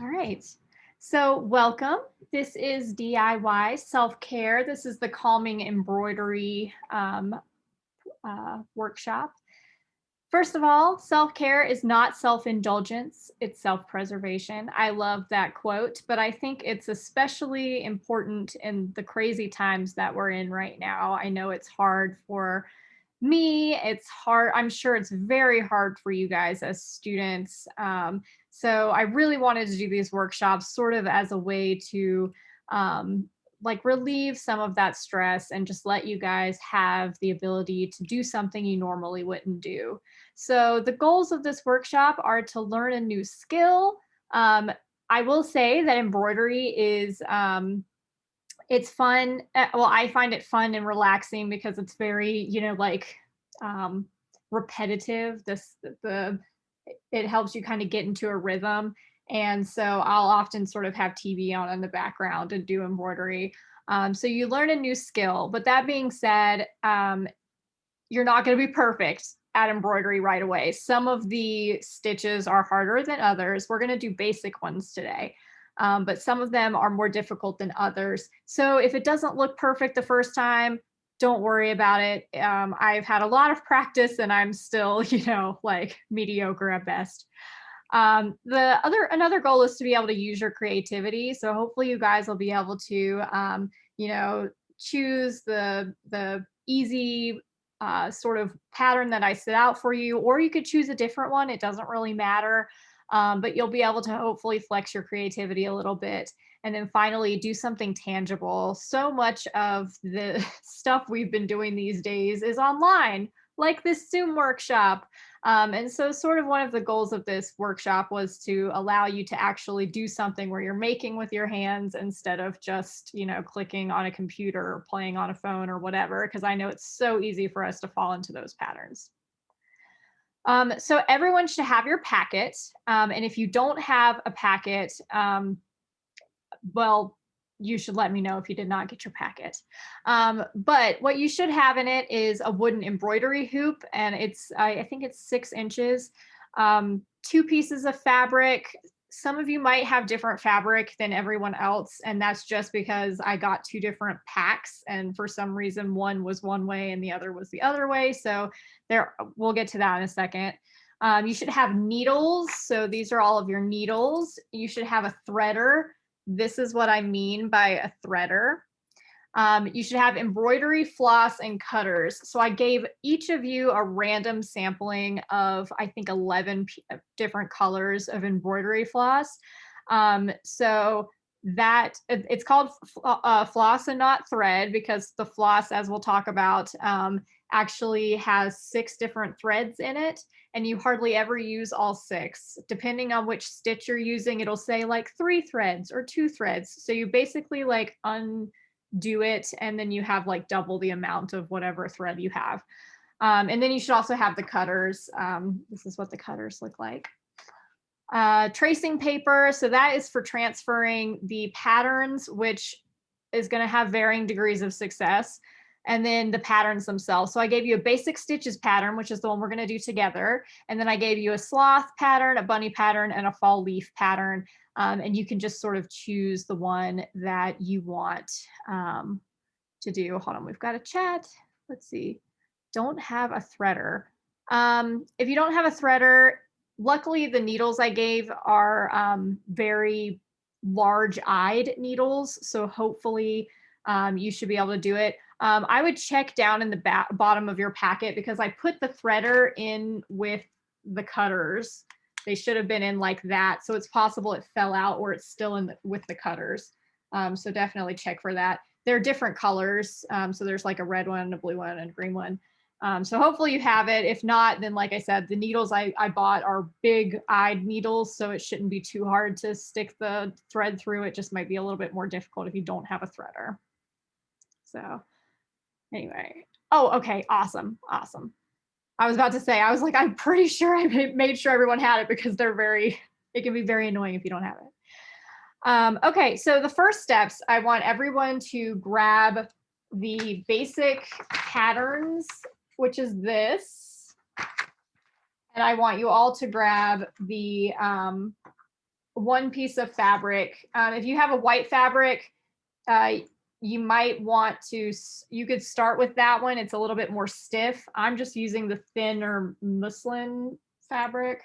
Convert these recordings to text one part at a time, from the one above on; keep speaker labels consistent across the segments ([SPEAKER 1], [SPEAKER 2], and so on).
[SPEAKER 1] All right. So welcome. This is DIY self-care. This is the calming embroidery um, uh, workshop. First of all, self-care is not self-indulgence, it's self-preservation. I love that quote, but I think it's especially important in the crazy times that we're in right now. I know it's hard for me, it's hard. I'm sure it's very hard for you guys as students. Um, so I really wanted to do these workshops sort of as a way to um, like relieve some of that stress and just let you guys have the ability to do something you normally wouldn't do. So the goals of this workshop are to learn a new skill. Um, I will say that embroidery is um, it's fun. Uh, well, I find it fun and relaxing because it's very, you know, like um, repetitive. This the it helps you kind of get into a rhythm. And so I'll often sort of have TV on in the background and do embroidery. Um, so you learn a new skill. But that being said, um, you're not going to be perfect at embroidery right away. Some of the stitches are harder than others. We're going to do basic ones today um, but some of them are more difficult than others. So if it doesn't look perfect the first time, don't worry about it. Um, I've had a lot of practice and I'm still, you know, like mediocre at best. Um, the other another goal is to be able to use your creativity. So hopefully you guys will be able to, um, you know, choose the the easy uh, sort of pattern that I set out for you, or you could choose a different one. It doesn't really matter um, but you'll be able to hopefully flex your creativity a little bit. And then finally, do something tangible. So much of the stuff we've been doing these days is online, like this Zoom workshop. Um, and so sort of one of the goals of this workshop was to allow you to actually do something where you're making with your hands instead of just, you know, clicking on a computer or playing on a phone or whatever, because I know it's so easy for us to fall into those patterns. Um, so everyone should have your packet. Um, and if you don't have a packet, um, well, you should let me know if you did not get your packet. Um, but what you should have in it is a wooden embroidery hoop, and it's, I, I think it's six inches, um, two pieces of fabric, some of you might have different fabric than everyone else, and that's just because I got two different packs, and for some reason one was one way and the other was the other way. So there, we'll get to that in a second. Um, you should have needles. So these are all of your needles. You should have a threader. This is what I mean by a threader. Um, you should have embroidery, floss, and cutters. So I gave each of you a random sampling of, I think, 11 uh, different colors of embroidery floss. Um, so that it's called uh, floss and not thread because the floss, as we'll talk about, um, actually has six different threads in it and you hardly ever use all six. Depending on which stitch you're using, it'll say like three threads or two threads. So you basically like undo it and then you have like double the amount of whatever thread you have. Um, and then you should also have the cutters. Um, this is what the cutters look like. Uh, tracing paper, so that is for transferring the patterns, which is going to have varying degrees of success and then the patterns themselves. So I gave you a basic stitches pattern, which is the one we're going to do together. And then I gave you a sloth pattern, a bunny pattern, and a fall leaf pattern. Um, and you can just sort of choose the one that you want um, to do. Hold on, we've got a chat. Let's see. Don't have a threader. Um, if you don't have a threader, luckily the needles I gave are um, very large-eyed needles. So hopefully um, you should be able to do it. Um, I would check down in the bottom of your packet because I put the threader in with the cutters. They should have been in like that. So it's possible it fell out or it's still in the, with the cutters. Um, so definitely check for that. They're different colors. Um, so there's like a red one, a blue one, and a green one. Um, so hopefully you have it. If not, then like I said, the needles I, I bought are big eyed needles, so it shouldn't be too hard to stick the thread through. It just might be a little bit more difficult if you don't have a threader. So anyway. Oh, okay. Awesome. Awesome. I was about to say, I was like, I'm pretty sure I made sure everyone had it because they're very, it can be very annoying if you don't have it. Um, okay, so the first steps, I want everyone to grab the basic patterns, which is this. And I want you all to grab the, um, one piece of fabric. Um, if you have a white fabric, uh, you might want to, you could start with that one. It's a little bit more stiff. I'm just using the thinner muslin fabric.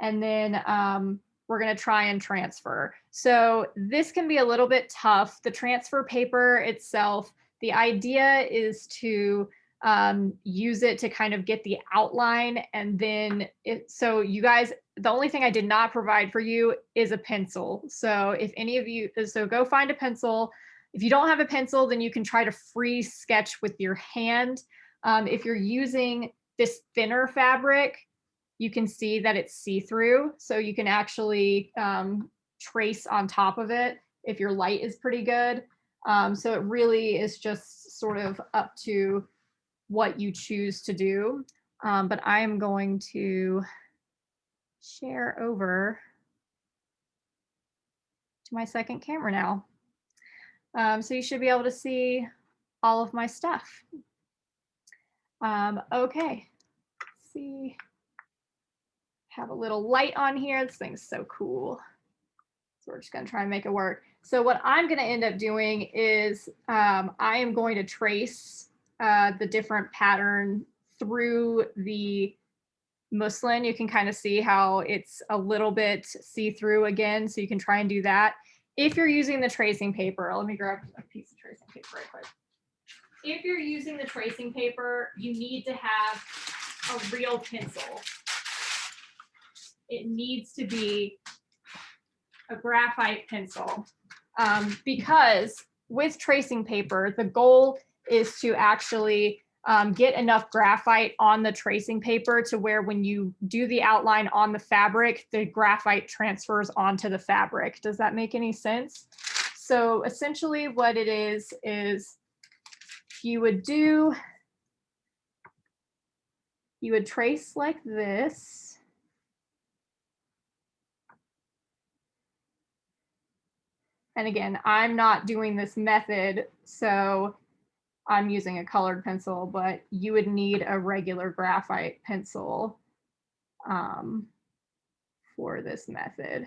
[SPEAKER 1] And then um, we're going to try and transfer. So this can be a little bit tough. The transfer paper itself, the idea is to um, use it to kind of get the outline and then it, so you guys, the only thing I did not provide for you is a pencil. So if any of you, so go find a pencil. If you don't have a pencil, then you can try to free sketch with your hand. Um, if you're using this thinner fabric, you can see that it's see-through. So you can actually um, trace on top of it if your light is pretty good. Um, so it really is just sort of up to what you choose to do. Um, but I am going to share over to my second camera now. Um, so you should be able to see all of my stuff. Um, okay, Let's see, have a little light on here. This thing's so cool. So we're just gonna try and make it work. So what I'm gonna end up doing is um, I am going to trace uh, the different pattern through the muslin. You can kind of see how it's a little bit see-through again, so you can try and do that. If you're using the tracing paper, let me grab a piece of tracing paper right quick. If you're using the tracing paper, you need to have a real pencil. It needs to be a graphite pencil um, because with tracing paper, the goal is to actually um, get enough graphite on the tracing paper to where when you do the outline on the fabric, the graphite transfers onto the fabric. Does that make any sense? So essentially what it is, is you would do, you would trace like this. And again, I'm not doing this method, so I'm using a colored pencil, but you would need a regular graphite pencil um, for this method.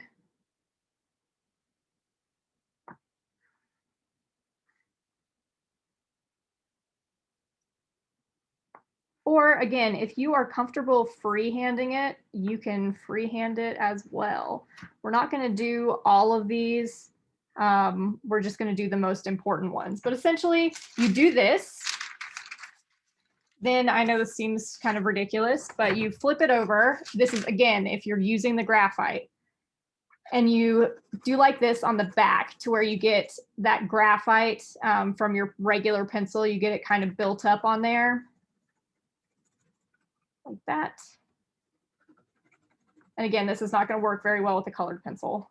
[SPEAKER 1] Or again, if you are comfortable freehanding it, you can freehand it as well. We're not going to do all of these um, we're just going to do the most important ones. But essentially, you do this. Then I know this seems kind of ridiculous, but you flip it over. This is, again, if you're using the graphite. And you do like this on the back to where you get that graphite um, from your regular pencil. You get it kind of built up on there. Like that. And again, this is not going to work very well with a colored pencil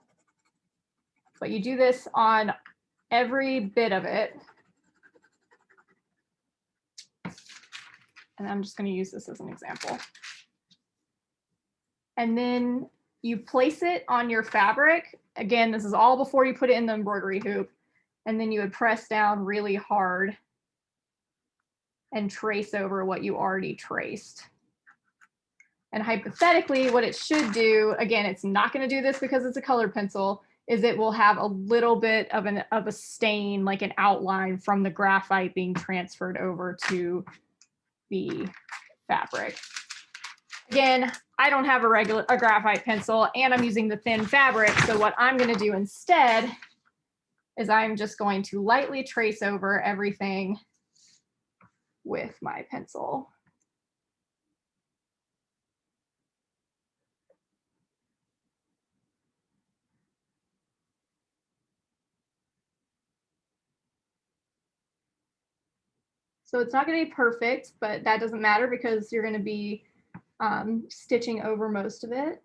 [SPEAKER 1] but you do this on every bit of it. And I'm just going to use this as an example. And then you place it on your fabric. Again, this is all before you put it in the embroidery hoop. And then you would press down really hard and trace over what you already traced. And hypothetically, what it should do, again, it's not going to do this because it's a colored pencil, is it will have a little bit of an of a stain, like an outline from the graphite being transferred over to the fabric. Again, I don't have a regular a graphite pencil and I'm using the thin fabric. So what I'm going to do instead is I'm just going to lightly trace over everything with my pencil. So it's not going to be perfect, but that doesn't matter because you're going to be um, stitching over most of it.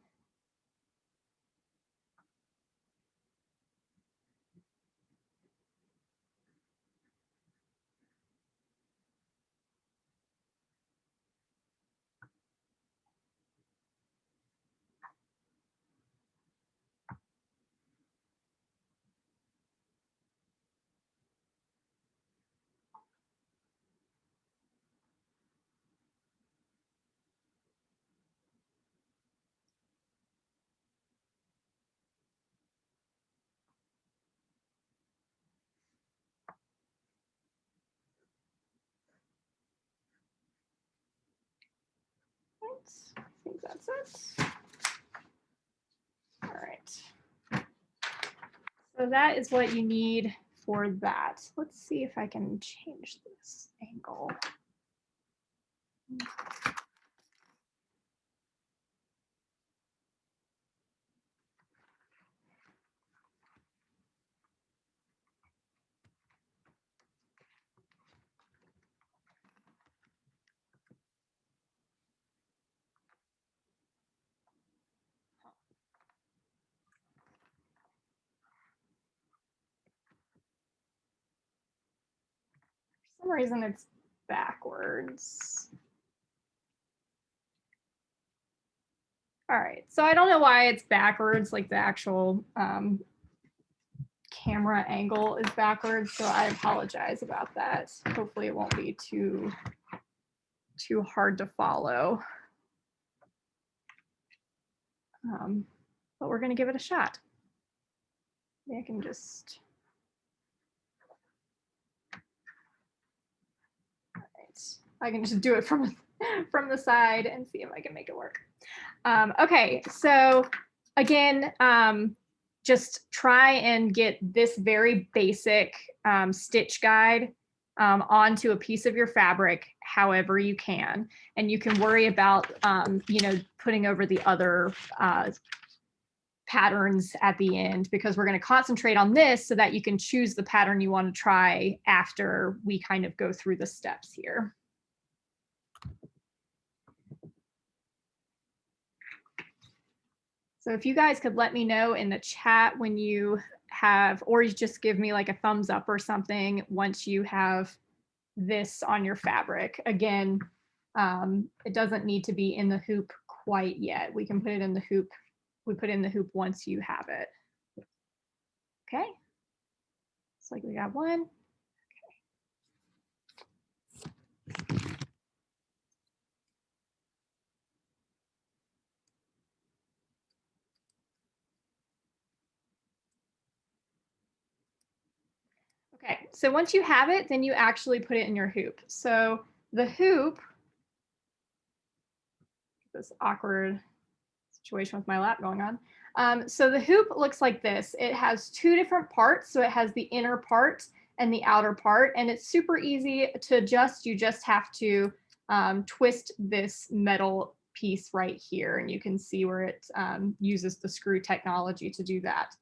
[SPEAKER 1] I think that's it. All right. So that is what you need for that. Let's see if I can change this angle. Some reason it's backwards. All right, so I don't know why it's backwards, like the actual um, camera angle is backwards, so I apologize about that. Hopefully it won't be too, too hard to follow. Um, but we're gonna give it a shot. Maybe I can just. All right, I can just do it from, from the side and see if I can make it work. Um, okay, so again, um, just try and get this very basic um, stitch guide um, onto a piece of your fabric however you can. And you can worry about, um, you know, putting over the other uh, patterns at the end because we're going to concentrate on this so that you can choose the pattern you want to try after we kind of go through the steps here. So if you guys could let me know in the chat when you have, or you just give me like a thumbs up or something once you have this on your fabric. Again, um, it doesn't need to be in the hoop quite yet. We can put it in the hoop. We put in the hoop once you have it. Okay. Looks like we got one. Okay, so once you have it, then you actually put it in your hoop. So the hoop, this awkward situation with my lap going on. Um, so the hoop looks like this. It has two different parts. So it has the inner part and the outer part, and it's super easy to adjust. You just have to um, twist this metal piece right here, and you can see where it um, uses the screw technology to do that.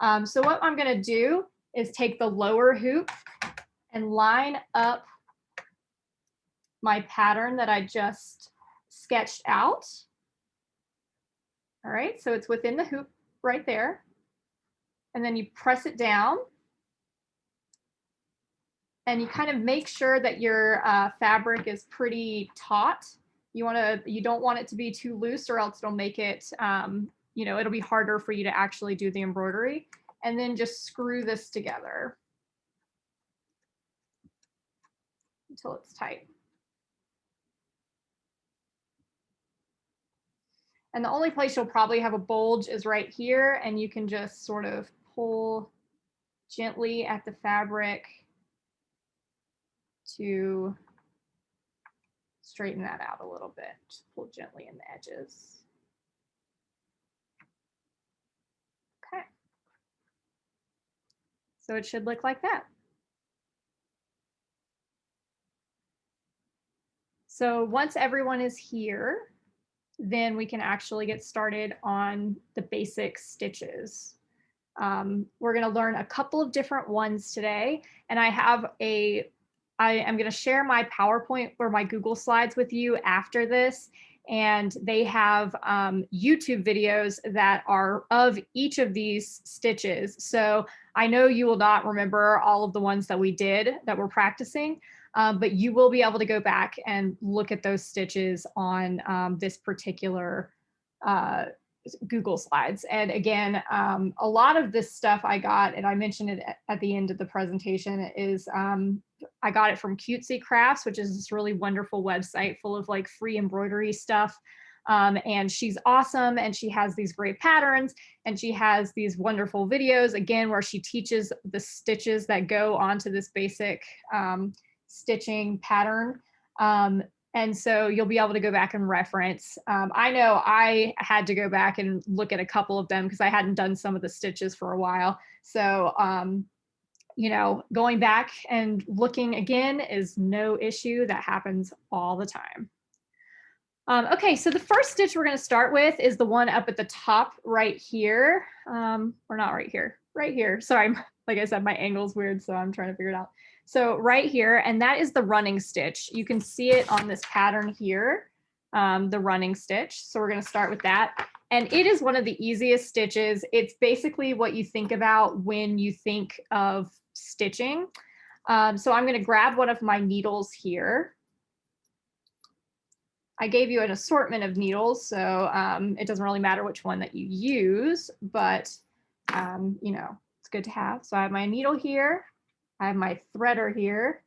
[SPEAKER 1] Um, so what I'm gonna do is take the lower hoop and line up my pattern that I just sketched out. All right, so it's within the hoop right there. And then you press it down. And you kind of make sure that your uh, fabric is pretty taut. You want to, you don't want it to be too loose or else it'll make it, um, you know, it'll be harder for you to actually do the embroidery and then just screw this together until it's tight. And the only place you'll probably have a bulge is right here, and you can just sort of pull gently at the fabric to straighten that out a little bit. Just pull gently in the edges. So it should look like that. So once everyone is here, then we can actually get started on the basic stitches. Um, we're going to learn a couple of different ones today, and I have a, I am going to share my PowerPoint or my Google Slides with you after this, and they have um, YouTube videos that are of each of these stitches. So I know you will not remember all of the ones that we did that we're practicing, um, but you will be able to go back and look at those stitches on um, this particular uh, Google Slides. And again, um, a lot of this stuff I got, and I mentioned it at the end of the presentation, is um, I got it from Cutesy Crafts, which is this really wonderful website full of like free embroidery stuff. Um, and she's awesome and she has these great patterns and she has these wonderful videos again where she teaches the stitches that go onto this basic um, stitching pattern. Um, And so you'll be able to go back and reference. Um, I know I had to go back and look at a couple of them because I hadn't done some of the stitches for a while. So, um, you know, going back and looking again is no issue. That happens all the time. Um, okay, so the first stitch we're going to start with is the one up at the top right here. Um, or not right here, right here. Sorry, like I said, my angle's weird, so I'm trying to figure it out. So right here, and that is the running stitch. You can see it on this pattern here, um, the running stitch. So we're gonna start with that. And it is one of the easiest stitches. It's basically what you think about when you think of stitching. Um, so I'm gonna grab one of my needles here. I gave you an assortment of needles, so um, it doesn't really matter which one that you use, but um, you know, it's good to have. So I have my needle here. I have my threader here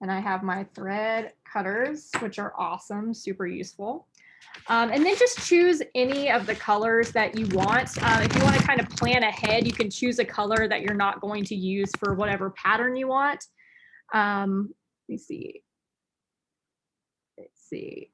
[SPEAKER 1] and I have my thread cutters, which are awesome, super useful. Um, and then just choose any of the colors that you want. Uh, if you want to kind of plan ahead, you can choose a color that you're not going to use for whatever pattern you want. Um, let me see. Let's see.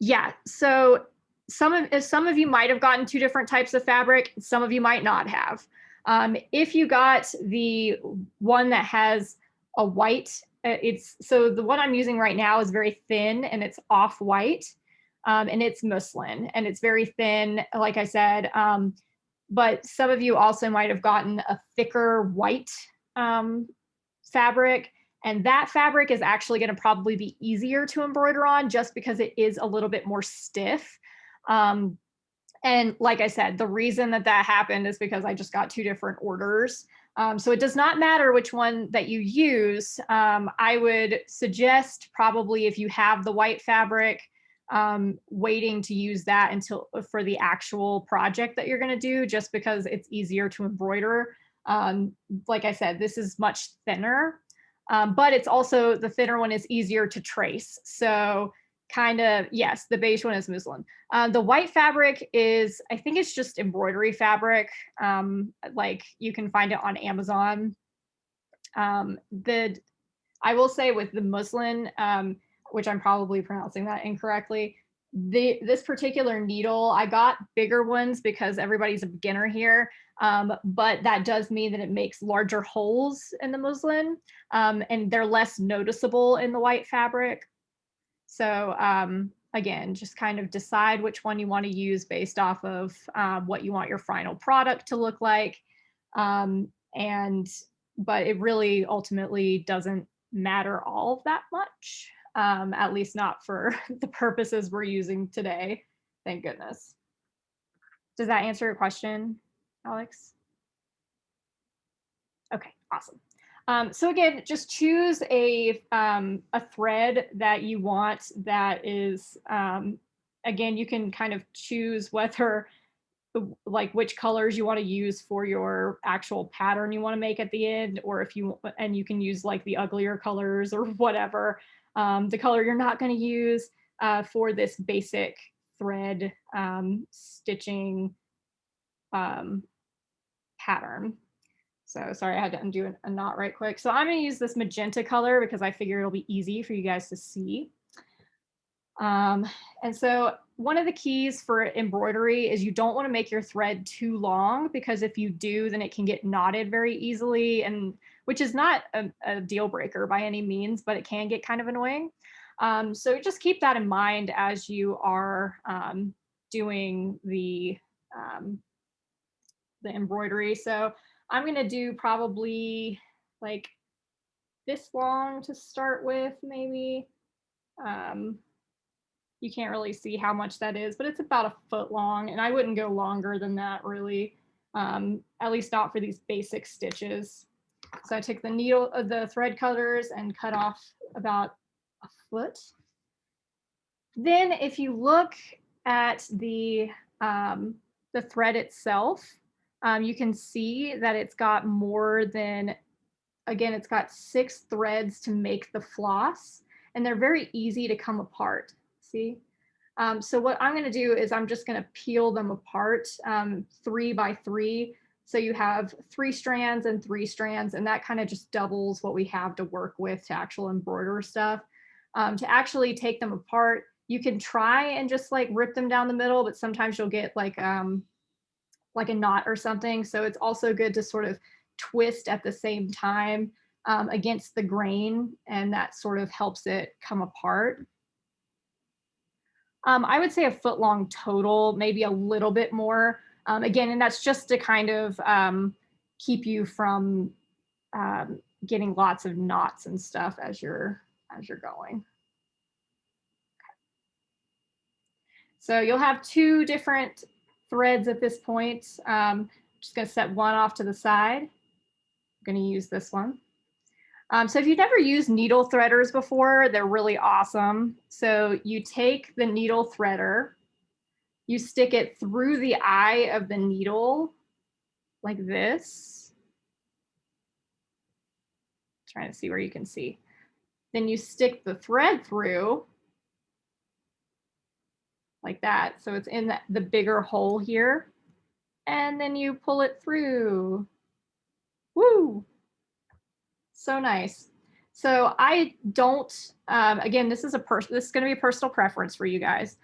[SPEAKER 1] Yeah, so some of some of you might have gotten two different types of fabric. Some of you might not have. Um, if you got the one that has a white, uh, it's so the one I'm using right now is very thin and it's off white um, and it's muslin and it's very thin, like I said. Um, but some of you also might have gotten a thicker white um, fabric and that fabric is actually going to probably be easier to embroider on just because it is a little bit more stiff. Um, and like I said, the reason that that happened is because I just got two different orders. Um, so it does not matter which one that you use. Um, I would suggest probably if you have the white fabric, um, waiting to use that until uh, for the actual project that you're going to do, just because it's easier to embroider. Um, like I said, this is much thinner, um, but it's also the thinner one is easier to trace. So kind of, yes, the beige one is muslin. Uh, the white fabric is, I think it's just embroidery fabric. Um, like you can find it on Amazon. Um, the, I will say with the muslin, um, which I'm probably pronouncing that incorrectly, the this particular needle, I got bigger ones because everybody's a beginner here, um, but that does mean that it makes larger holes in the muslin um, and they're less noticeable in the white fabric. So um, again, just kind of decide which one you want to use based off of uh, what you want your final product to look like. Um, and, but it really ultimately doesn't matter all that much, um, at least not for the purposes we're using today. Thank goodness. Does that answer your question, Alex? Okay, awesome. Um, so again, just choose a, um, a thread that you want that is, um, again, you can kind of choose whether like which colors you want to use for your actual pattern you want to make at the end, or if you, and you can use like the uglier colors or whatever. Um, the color you're not going to use uh, for this basic thread um, stitching um, pattern. So sorry, I had to undo a knot right quick. So I'm gonna use this magenta color because I figure it'll be easy for you guys to see. Um, and so one of the keys for embroidery is you don't want to make your thread too long because if you do, then it can get knotted very easily and which is not a, a deal breaker by any means, but it can get kind of annoying. Um, so just keep that in mind as you are um, doing the, um, the embroidery. So I'm going to do probably like this long to start with, maybe. Um, you can't really see how much that is, but it's about a foot long and I wouldn't go longer than that really, um, at least not for these basic stitches. So I took the needle, uh, the thread cutters and cut off about a foot. Then if you look at the, um, the thread itself, um, you can see that it's got more than, again, it's got six threads to make the floss and they're very easy to come apart, see? Um, so what I'm gonna do is I'm just gonna peel them apart um, three by three. So you have three strands and three strands and that kind of just doubles what we have to work with to actual embroider stuff. um, to actually take them apart. You can try and just like rip them down the middle, but sometimes you'll get like um, like a knot or something. So it's also good to sort of twist at the same time um, against the grain and that sort of helps it come apart. Um, I would say a foot long total, maybe a little bit more. Um, again, and that's just to kind of um, keep you from um, getting lots of knots and stuff as you're as you're going. So you'll have two different threads at this point. Um, just going to set one off to the side. I'm going to use this one. Um, so if you've never used needle threaders before, they're really awesome. So you take the needle threader, you stick it through the eye of the needle like this. Trying to see where you can see. Then you stick the thread through like that. So it's in the, the bigger hole here. And then you pull it through. Woo! So nice. So I don't, um, again, this is a person, this is going to be a personal preference for you guys.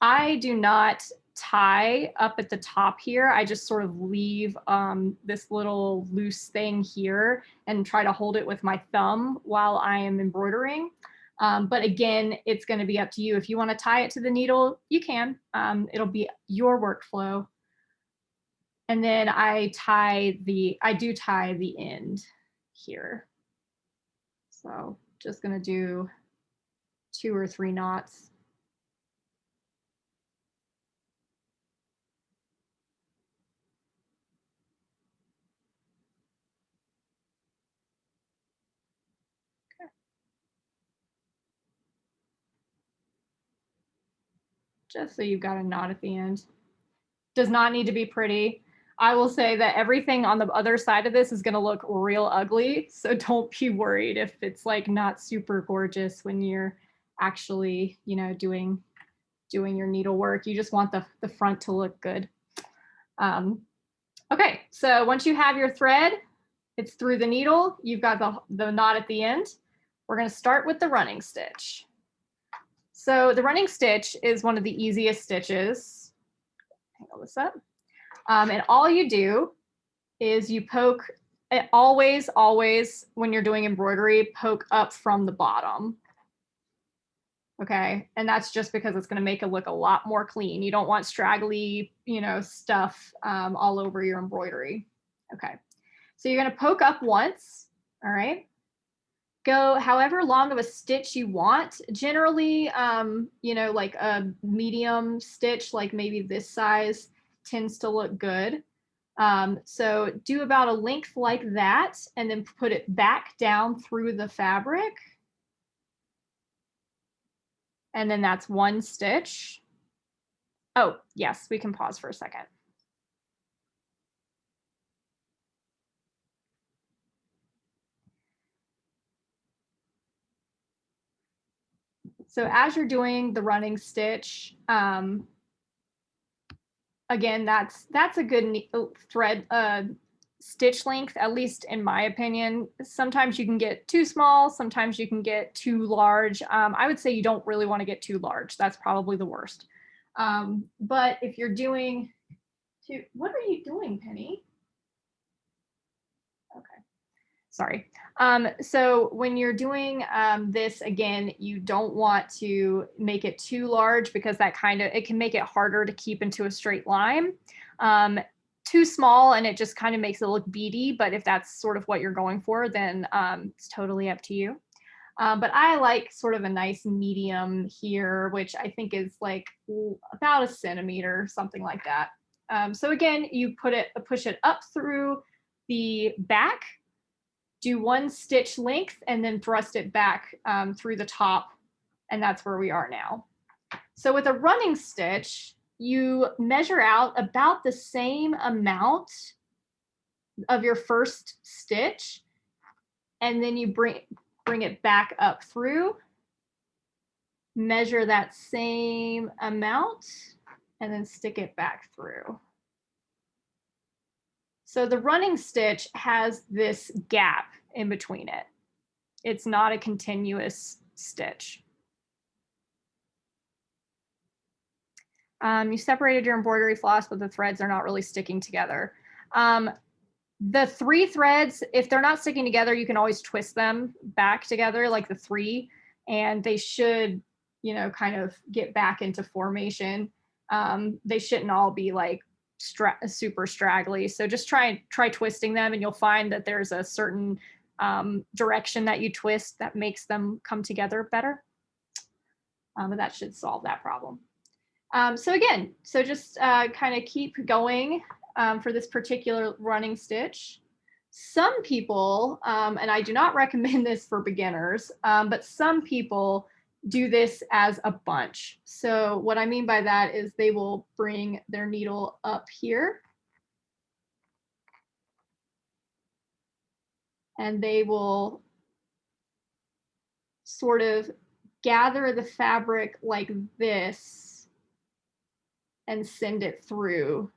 [SPEAKER 1] I do not tie up at the top here. I just sort of leave um, this little loose thing here and try to hold it with my thumb while I am embroidering. Um, but again, it's going to be up to you. If you want to tie it to the needle, you can. Um, it'll be your workflow. And then I tie the, I do tie the end here. So just going to do two or three knots. Just so you've got a knot at the end. Does not need to be pretty. I will say that everything on the other side of this is going to look real ugly. So don't be worried if it's like not super gorgeous when you're actually, you know, doing doing your needlework. You just want the, the front to look good. Um, okay, so once you have your thread, it's through the needle. You've got the, the knot at the end. We're going to start with the running stitch. So the running stitch is one of the easiest stitches. Hang on this up. Um, and all you do is you poke, eh, always, always, when you're doing embroidery, poke up from the bottom. Okay, and that's just because it's going to make it look a lot more clean. You don't want straggly, you know, stuff um, all over your embroidery. Okay, so you're going to poke up once, all right? Go however long of a stitch you want. Generally, um, you know, like a medium stitch, like maybe this size, tends to look good. Um, so do about a length like that and then put it back down through the fabric. And then that's one stitch. Oh, yes, we can pause for a second. So as you're doing the running stitch, um, again, that's that's a good uh, thread uh, stitch length, at least in my opinion. Sometimes you can get too small, sometimes you can get too large. Um, I would say you don't really want to get too large. That's probably the worst. Um, but if you're doing, to, what are you doing, Penny? Sorry. Um, so when you're doing um, this, again, you don't want to make it too large because that kind of, it can make it harder to keep into a straight line. Um, too small and it just kind of makes it look beady, but if that's sort of what you're going for, then um, it's totally up to you. Um, but I like sort of a nice medium here, which I think is like about a centimeter, something like that. Um, so again, you put it, push it up through the back do one stitch length and then thrust it back um, through the top. And that's where we are now. So with a running stitch, you measure out about the same amount of your first stitch, and then you bring, bring it back up through, measure that same amount, and then stick it back through. So the running stitch has this gap in between it. It's not a continuous stitch. Um, you separated your embroidery floss, but the threads are not really sticking together. Um, the three threads, if they're not sticking together, you can always twist them back together like the three, and they should, you know, kind of get back into formation. Um, they shouldn't all be like stra super straggly. So just try and try twisting them and you'll find that there's a certain um, direction that you twist that makes them come together better. Um, but that should solve that problem. Um, so again, so just uh, kind of keep going um, for this particular running stitch. Some people, um, and I do not recommend this for beginners, um, but some people do this as a bunch. So what I mean by that is they will bring their needle up here. And they will sort of gather the fabric like this and send it through,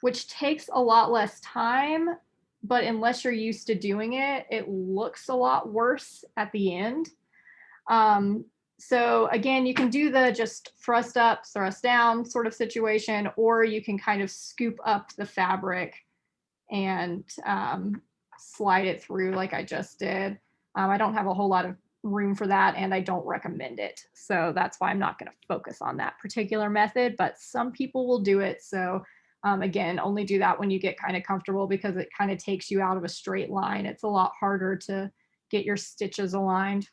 [SPEAKER 1] which takes a lot less time, but unless you're used to doing it, it looks a lot worse at the end. Um, so again, you can do the just thrust up, thrust down sort of situation, or you can kind of scoop up the fabric and um, slide it through like I just did. Um, I don't have a whole lot of room for that and I don't recommend it. So that's why I'm not going to focus on that particular method, but some people will do it. So um, again, only do that when you get kind of comfortable because it kind of takes you out of a straight line. It's a lot harder to get your stitches aligned.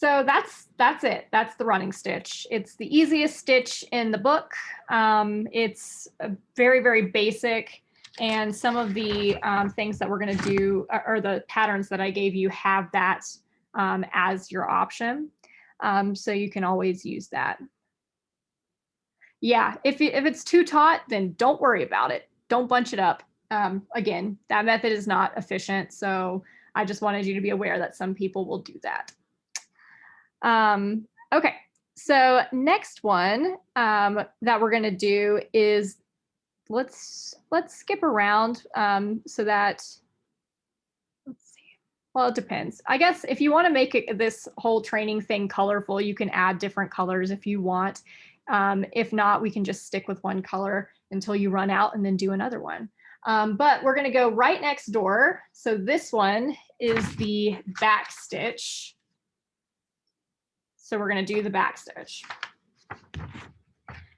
[SPEAKER 1] So that's that's it. That's the running stitch. It's the easiest stitch in the book. Um, it's very, very basic. And some of the um, things that we're going to do or the patterns that I gave you have that um, as your option. Um, so you can always use that. Yeah, if, if it's too taut, then don't worry about it. Don't bunch it up. Um, again, that method is not efficient. So I just wanted you to be aware that some people will do that. Um, okay, so next one um, that we're gonna do is let's let's skip around um, so that let's see. Well, it depends. I guess if you want to make it, this whole training thing colorful, you can add different colors if you want. Um, if not, we can just stick with one color until you run out and then do another one. Um, but we're going to go right next door. So this one is the back stitch. So we're going to do the back stitch.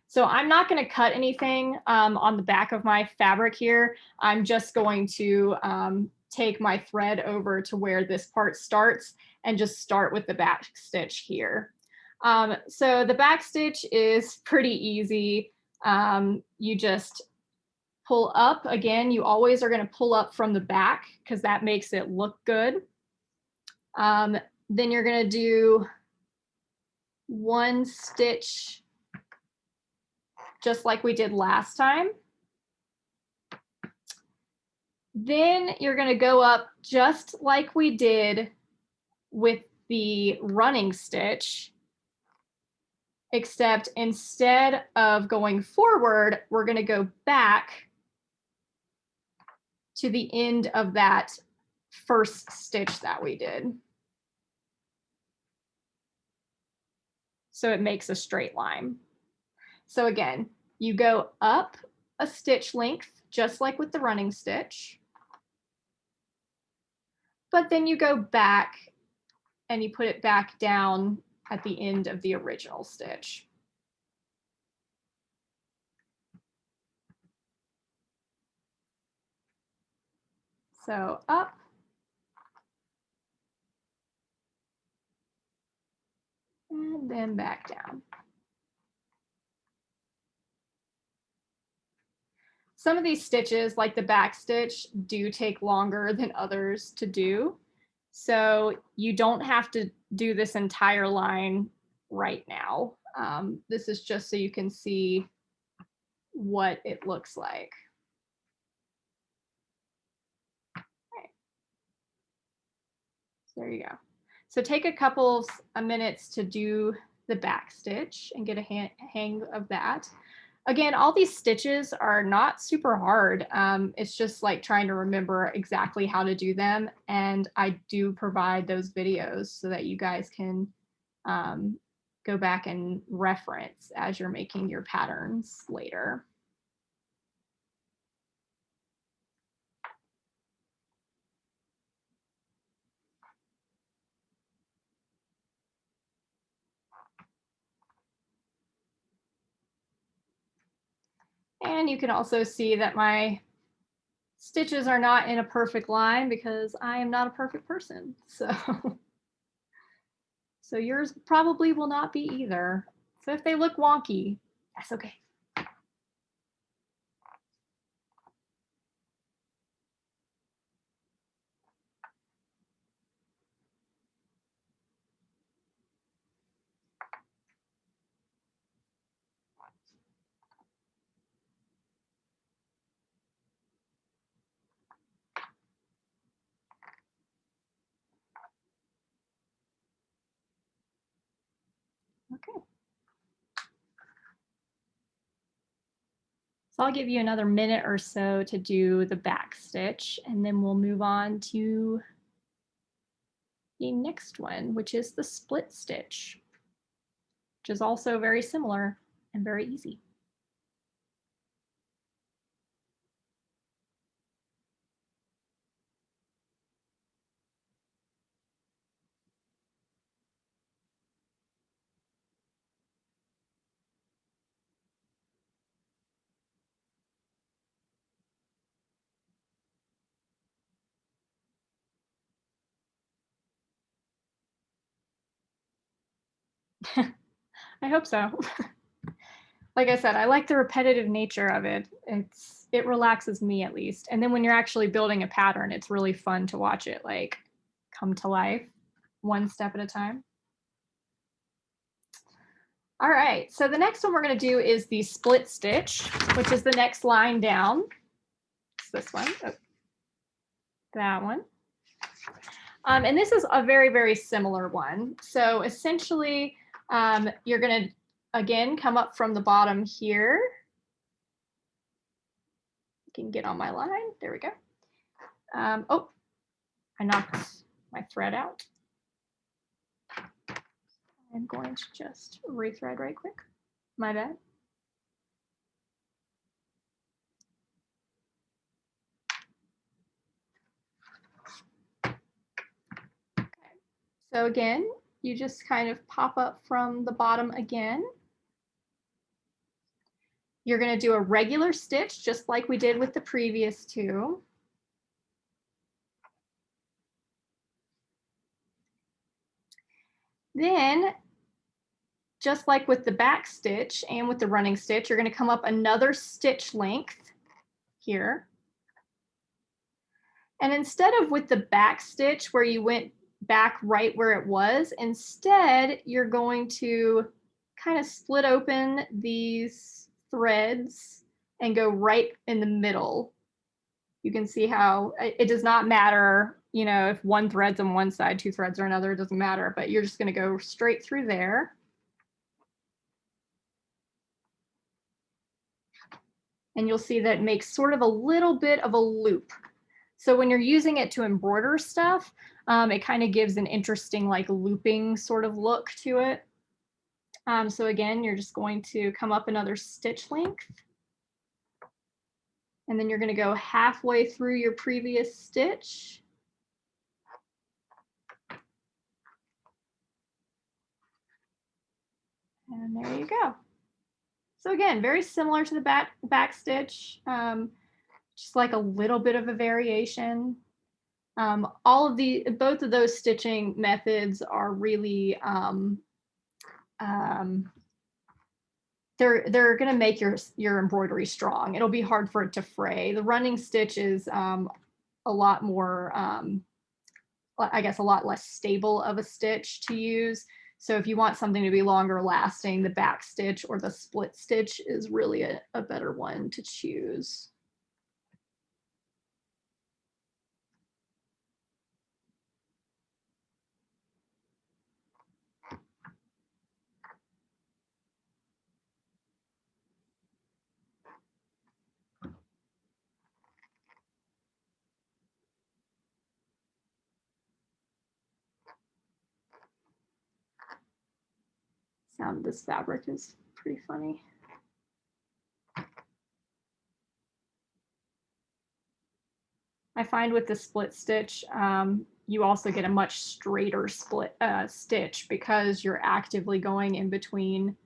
[SPEAKER 1] So I'm not going to cut anything um, on the back of my fabric here. I'm just going to um, take my thread over to where this part starts and just start with the back stitch here. Um, so the back stitch is pretty easy. Um, you just pull up again. You always are going to pull up from the back because that makes it look good. Um, then you're going to do one stitch just like we did last time. Then you're going to go up just like we did with the running stitch, except instead of going forward, we're going to go back to the end of that first stitch that we did. So it makes a straight line. So again, you go up a stitch length, just like with the running stitch, but then you go back and you put it back down at the end of the original stitch. So up, and then back down. Some of these stitches, like the back stitch, do take longer than others to do. So you don't have to do this entire line right now. Um, this is just so you can see what it looks like. So there you go. So take a couple of minutes to do the back stitch and get a hang of that. again, all these stitches are not super hard. Um, it's just like trying to remember exactly how to do them. And I do provide those videos so that you guys can um, go back and reference as you're making your patterns later. And you can also see that my stitches are not in a perfect line because I am not a perfect person. So, so yours probably will not be either. So if they look wonky, that's okay. Okay. So I'll give you another minute or so to do the back stitch and then we'll move on to the next one, which is the split stitch, which is also very similar and very easy. I hope so. like I said, I like the repetitive nature of it. It's it relaxes me at least. And then when you're actually building a pattern, it's really fun to watch it like come to life one step at a time. All right, so the next one we're going to do is the split stitch, which is the next line down. It's this one. Oh, that one. Um, and this is a very, very similar one. So essentially, um, you're going to, again, come up from the bottom here. I can get on my line. There we go. Um, oh, I knocked my thread out. I'm going to just rethread right quick. My bad. So again, you just kind of pop up from the bottom again. You're going to do a regular stitch just like we did with the previous two. Then, just like with the back stitch and with the running stitch, you're going to come up another stitch length here. And instead of with the back stitch where you went back right where it was. Instead, you're going to kind of split open these threads and go right in the middle. You can see how it does not matter, you know, if one thread's on one side, two threads are another, it doesn't matter, but you're just going to go straight through there. And you'll see that it makes sort of a little bit of a loop. So when you're using it to embroider stuff, um, it kind of gives an interesting like looping sort of look to it. Um, so again, you're just going to come up another stitch length. And then you're going to go halfway through your previous stitch. And there you go. So again, very similar to the back, back stitch, um, just like a little bit of a variation. Um, all of the, both of those stitching methods are really, um, um, they're, they're going to make your, your embroidery strong. It'll be hard for it to fray. The running stitch is um, a lot more, um, I guess, a lot less stable of a stitch to use. So if you want something to be longer lasting, the back stitch or the split stitch is really a, a better one to choose. Sound this fabric is pretty funny. I find with the split stitch, um, you also get a much straighter split uh, stitch because you're actively going in between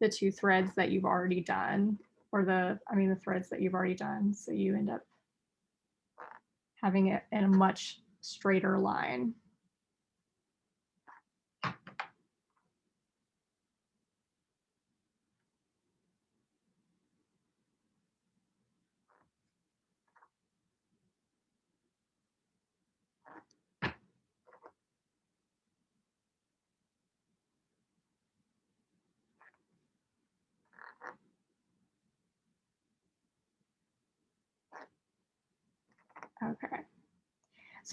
[SPEAKER 1] the two threads that you've already done or the, I mean, the threads that you've already done. So you end up having it in a much straighter line. Okay.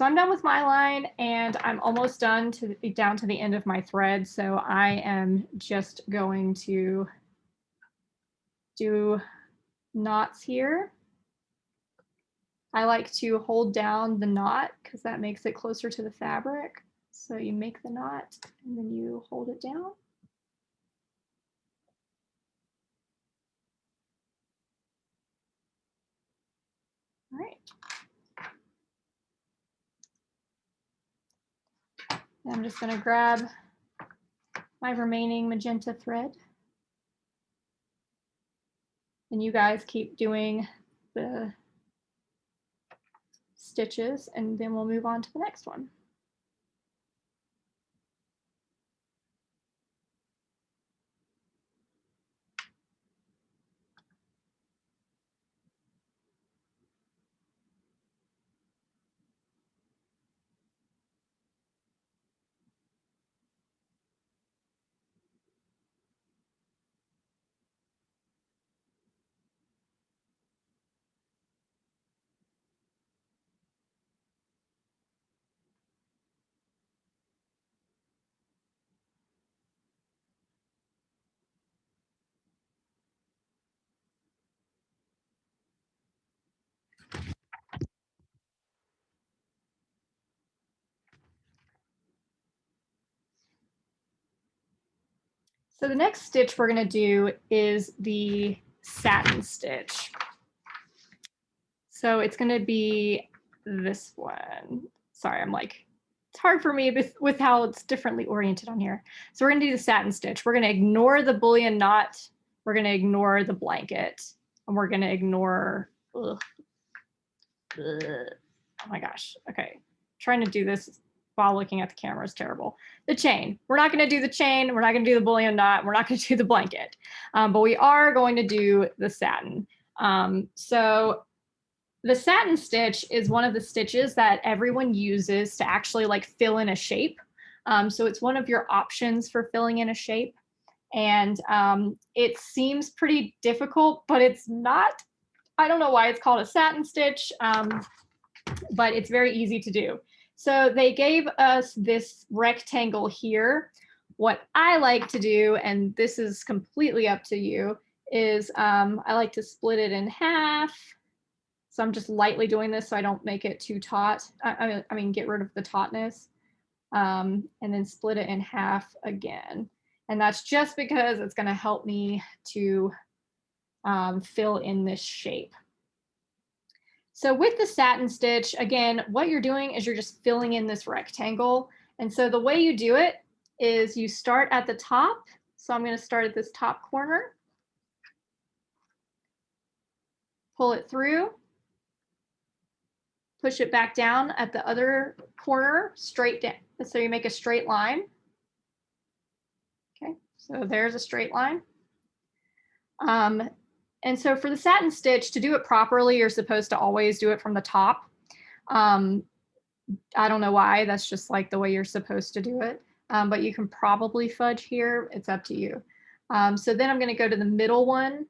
[SPEAKER 1] So I'm done with my line and I'm almost done to down to the end of my thread. So I am just going to do knots here. I like to hold down the knot because that makes it closer to the fabric. So you make the knot and then you hold it down. All right. I'm just going to grab my remaining magenta thread. And you guys keep doing the stitches and then we'll move on to the next one. So the next stitch we're going to do is the satin stitch. So it's going to be this one. Sorry, I'm like, it's hard for me with, with how it's differently oriented on here. So we're going to do the satin stitch. We're going to ignore the bullion knot. We're going to ignore the blanket. And we're going to ignore, ugh, ugh. oh my gosh. Okay, trying to do this while looking at the camera is terrible. The chain, we're not gonna do the chain, we're not gonna do the bullion knot, we're not gonna do the blanket, um, but we are going to do the satin. Um, so the satin stitch is one of the stitches that everyone uses to actually like fill in a shape. Um, so it's one of your options for filling in a shape. And um, it seems pretty difficult, but it's not. I don't know why it's called a satin stitch, um, but it's very easy to do. So they gave us this rectangle here. What I like to do, and this is completely up to you, is um, I like to split it in half. So I'm just lightly doing this so I don't make it too taut. I, I mean, get rid of the tautness. Um, and then split it in half again. And that's just because it's going to help me to um, fill in this shape. So with the satin stitch, again, what you're doing is you're just filling in this rectangle. And so the way you do it is you start at the top. So I'm going to start at this top corner. Pull it through. Push it back down at the other corner, straight down. So you make a straight line. Okay, so there's a straight line. Um, and so for the satin stitch, to do it properly, you're supposed to always do it from the top. Um, I don't know why, that's just like the way you're supposed to do it. Um, but you can probably fudge here, it's up to you. Um, so then I'm gonna go to the middle one.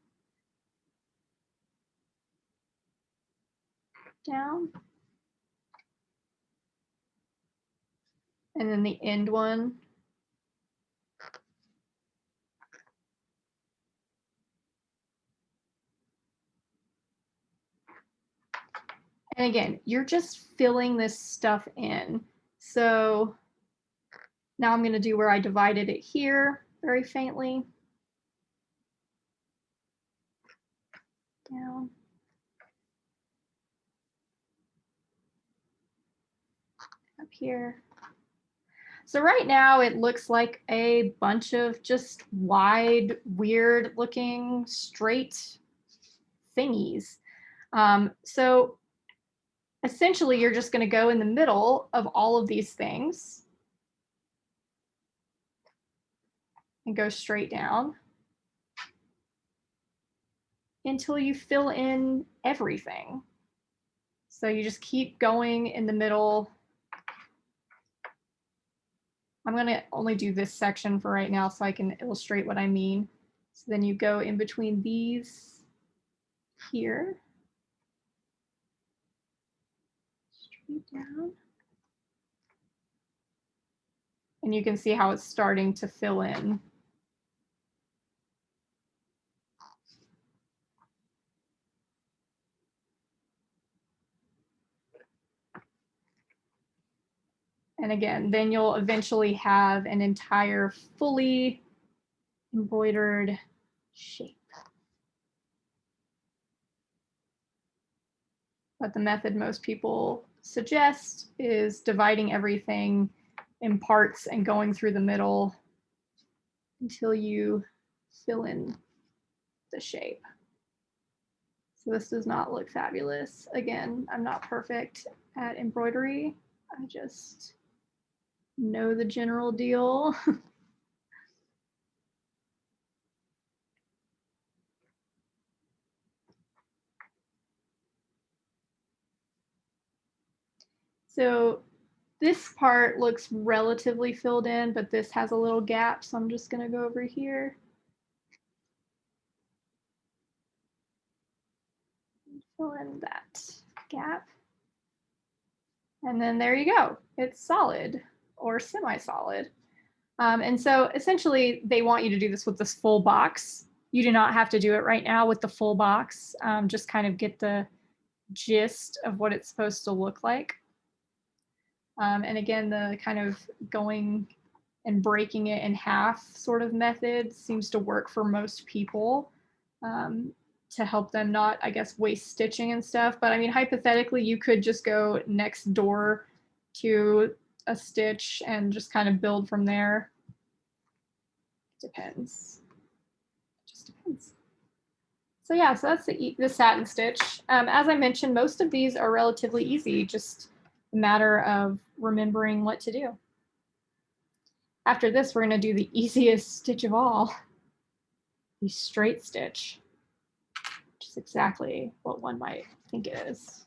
[SPEAKER 1] Down. And then the end one. And again, you're just filling this stuff in. So now I'm going to do where I divided it here. very faintly. Down. Up here. So right now it looks like a bunch of just wide, weird looking straight thingies. Um, so essentially you're just going to go in the middle of all of these things and go straight down until you fill in everything. So you just keep going in the middle. I'm going to only do this section for right now so I can illustrate what I mean. So then you go in between these here. Straight down. And you can see how it's starting to fill in. And again, then you'll eventually have an entire fully embroidered shape. But the method most people suggest is dividing everything in parts and going through the middle until you fill in the shape. So this does not look fabulous. Again, I'm not perfect at embroidery. I just know the general deal. so this part looks relatively filled in, but this has a little gap. So I'm just going to go over here. Fill in that gap. And then there you go. It's solid or semi-solid. Um, and so essentially they want you to do this with this full box. You do not have to do it right now with the full box. Um, just kind of get the gist of what it's supposed to look like. Um, and again, the kind of going and breaking it in half sort of method seems to work for most people um, to help them not, I guess, waste stitching and stuff. But I mean, hypothetically, you could just go next door to a stitch and just kind of build from there. Depends. Just depends. So yeah, so that's the, the satin stitch. Um, as I mentioned, most of these are relatively easy, just a matter of remembering what to do. After this, we're going to do the easiest stitch of all, the straight stitch, which is exactly what one might think it is.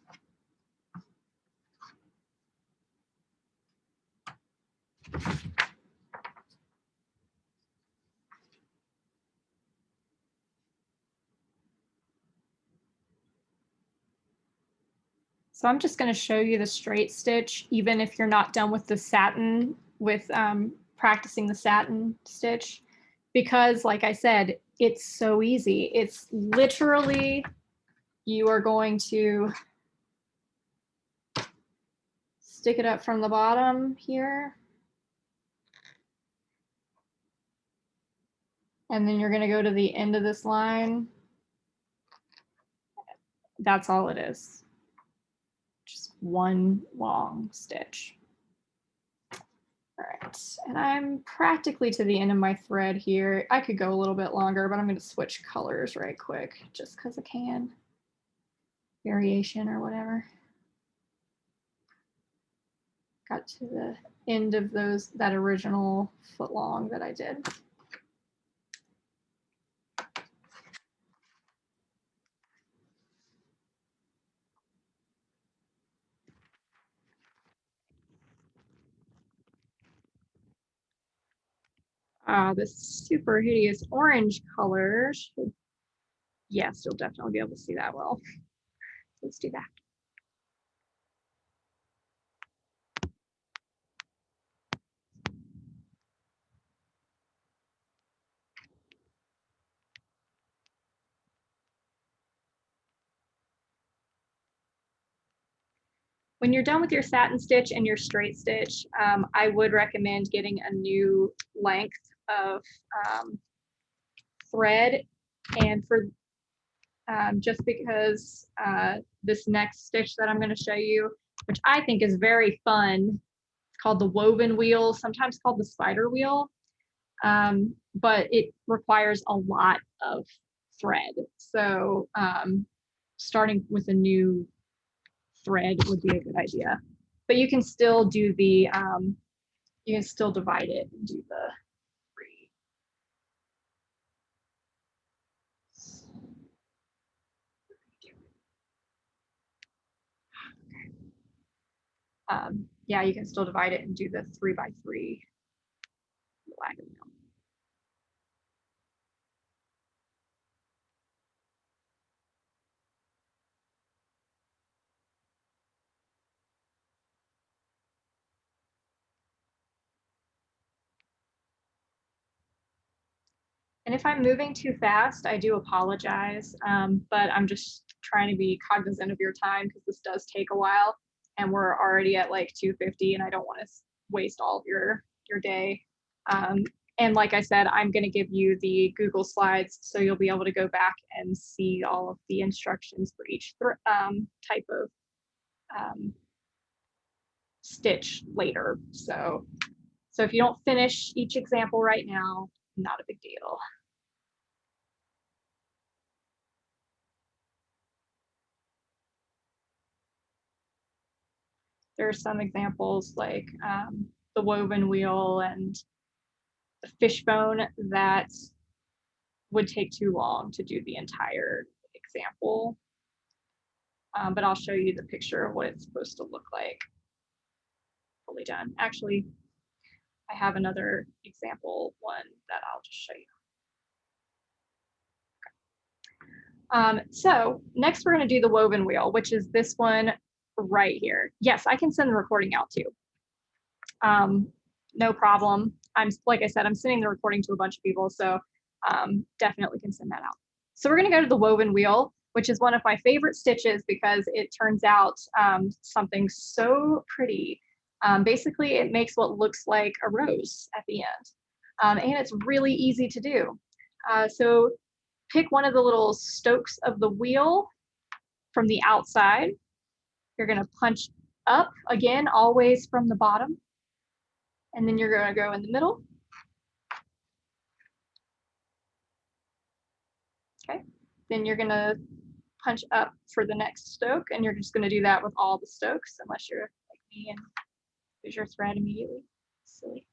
[SPEAKER 1] So I'm just going to show you the straight stitch, even if you're not done with the satin, with um, practicing the satin stitch, because like I said, it's so easy. It's literally, you are going to stick it up from the bottom here. And then you're going to go to the end of this line. That's all it is. One long stitch. All right, and I'm practically to the end of my thread here. I could go a little bit longer, but I'm going to switch colors right quick just because I can. Variation or whatever. Got to the end of those that original foot long that I did. Uh, this super hideous orange color yes, you'll definitely be able to see that well. Let's do that. When you're done with your satin stitch and your straight stitch, um, I would recommend getting a new length of um, thread and for um, just because uh, this next stitch that I'm going to show you, which I think is very fun, it's called the woven wheel, sometimes called the spider wheel, um, but it requires a lot of thread. So um, starting with a new thread would be a good idea. But you can still do the, um, you can still divide it and do the three. Um, yeah, you can still divide it and do the three by three. And if I'm moving too fast, I do apologize, um, but I'm just trying to be cognizant of your time because this does take a while and we're already at like 250 and I don't want to waste all of your, your day. Um, and like I said, I'm going to give you the Google Slides so you'll be able to go back and see all of the instructions for each um, type of um, stitch later. So, so if you don't finish each example right now, not a big deal. There are some examples like um, the woven wheel and the fishbone that would take too long to do the entire example. Um, but I'll show you the picture of what it's supposed to look like fully done. Actually, I have another example one that I'll just show you. Um, so next we're going to do the woven wheel, which is this one right here. Yes, I can send the recording out too. Um, no problem. I'm like I said, I'm sending the recording to a bunch of people, so um, definitely can send that out. So we're going to go to the woven wheel, which is one of my favorite stitches because it turns out um, something so pretty. Um, basically, it makes what looks like a rose at the end. Um, and it's really easy to do. Uh, so pick one of the little stokes of the wheel from the outside. You're going to punch up again, always from the bottom. And then you're going to go in the middle. Okay, then you're going to punch up for the next stoke, and you're just going to do that with all the stokes, unless you're like me and Lose your thread immediately. Silly.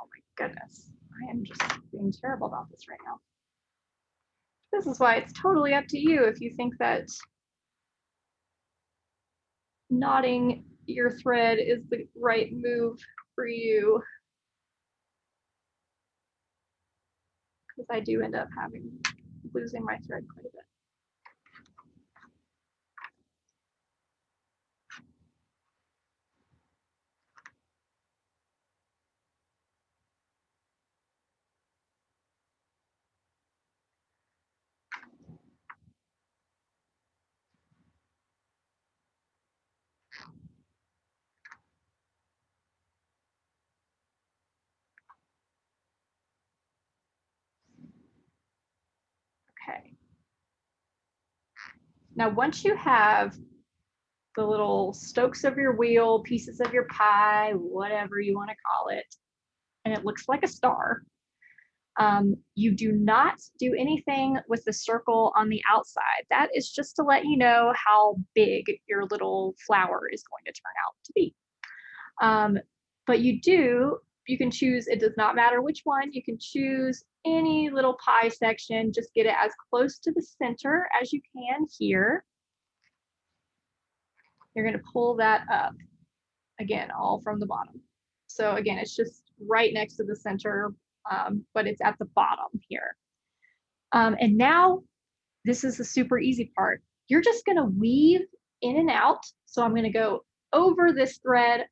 [SPEAKER 1] Oh my goodness. I am just being terrible about this right now. This is why it's totally up to you if you think that knotting your thread is the right move for you. Because I do end up having losing my thread quite a bit. Okay. Now, once you have the little stokes of your wheel, pieces of your pie, whatever you want to call it, and it looks like a star, um, you do not do anything with the circle on the outside. That is just to let you know how big your little flower is going to turn out to be. Um, but you do, you can choose, it does not matter which one, you can choose any little pie section, just get it as close to the center as you can here. You're gonna pull that up, again, all from the bottom. So again, it's just right next to the center, um, but it's at the bottom here. Um, and now, this is the super easy part. you're just gonna weave in and out. So I'm gonna go over this thread,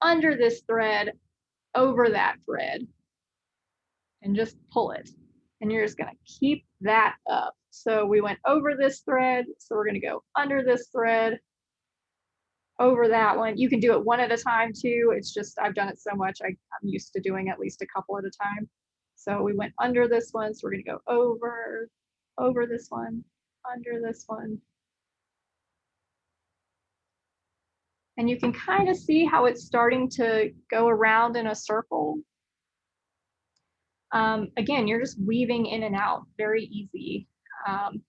[SPEAKER 1] under this thread, over that thread, and just pull it. And you're just gonna keep that up. So we went over this thread, so we're gonna go under this thread, over that one. You can do it one at a time too. It's just, I've done it so much, I, I'm used to doing at least a couple at a time. So we went under this one, so we're gonna go over, over this one, under this one. And you can kind of see how it's starting to go around in a circle. Um, again, you're just weaving in and out, very easy. Um,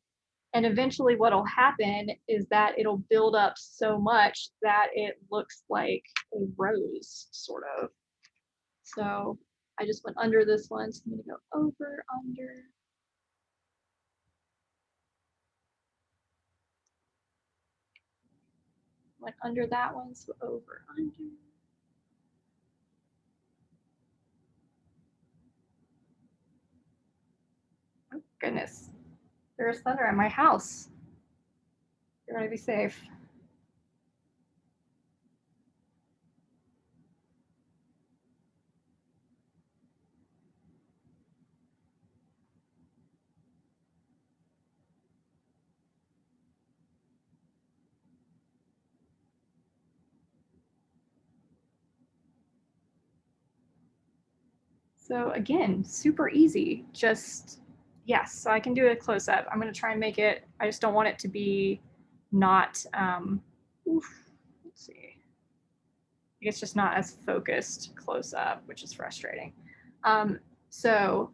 [SPEAKER 1] and eventually what'll happen is that it'll build up so much that it looks like a rose, sort of. So I just went under this one, so I'm gonna go over, under. Went under that one, so over, under. Oh, goodness. There's thunder at my house. You're gonna be safe. So again, super easy. Just yes, so I can do a close up. I'm going to try and make it, I just don't want it to be not, um, oof, let's see. It's just not as focused close up, which is frustrating. Um, so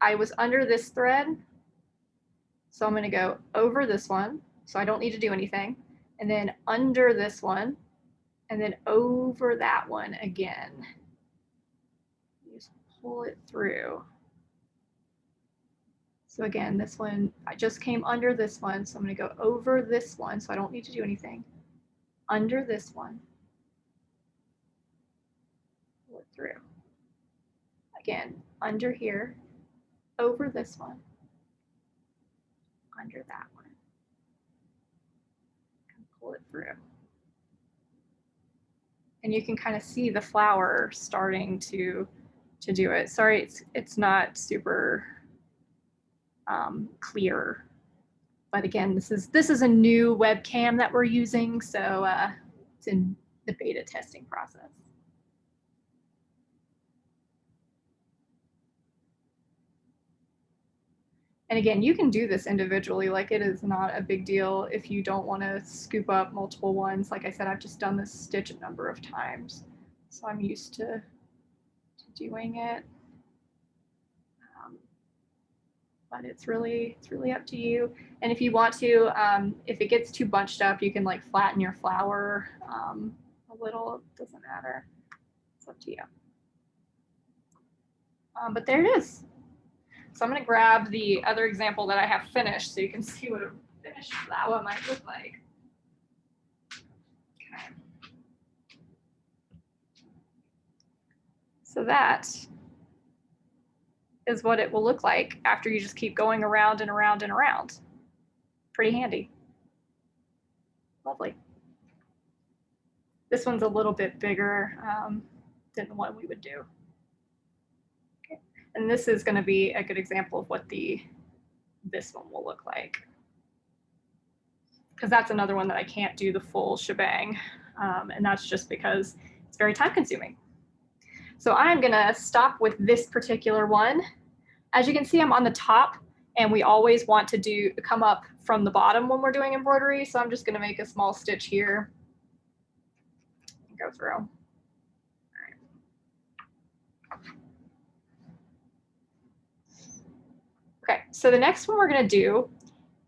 [SPEAKER 1] I was under this thread. So I'm going to go over this one. So I don't need to do anything. And then under this one. And then over that one again. Pull it through. So again, this one, I just came under this one, so I'm gonna go over this one, so I don't need to do anything. Under this one. Pull it through. Again, under here, over this one, under that one. Pull it through. And you can kind of see the flower starting to to do it. Sorry, it's it's not super um, clear. But again, this is this is a new webcam that we're using, so uh, it's in the beta testing process. And again, you can do this individually, like it is not a big deal if you don't want to scoop up multiple ones. Like I said, I've just done this stitch a number of times, so I'm used to, to doing it but it's really it's really up to you. And if you want to, um, if it gets too bunched up, you can like flatten your flower um, a little. It doesn't matter. It's up to you. Um, but there it is. So I'm going to grab the other example that I have finished so you can see what a finished flower might look like. So that is what it will look like after you just keep going around and around and around. Pretty handy. Lovely. This one's a little bit bigger um, than the one we would do. Okay. And this is going to be a good example of what the this one will look like. Because that's another one that I can't do the full shebang. Um, and that's just because it's very time consuming. So I'm gonna stop with this particular one. As you can see, I'm on the top and we always want to do come up from the bottom when we're doing embroidery. So I'm just gonna make a small stitch here go through. Okay, so the next one we're gonna do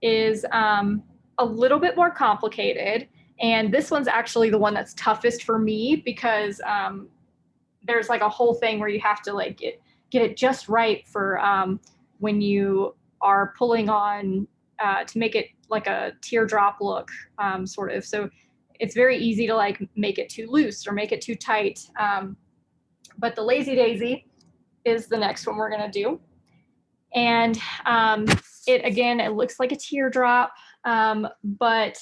[SPEAKER 1] is um, a little bit more complicated. And this one's actually the one that's toughest for me because um, there's like a whole thing where you have to like get get it just right for um, when you are pulling on uh, to make it like a teardrop look um, sort of. So it's very easy to like make it too loose or make it too tight. Um, but the lazy daisy is the next one we're gonna do. And um, it again, it looks like a teardrop. um, but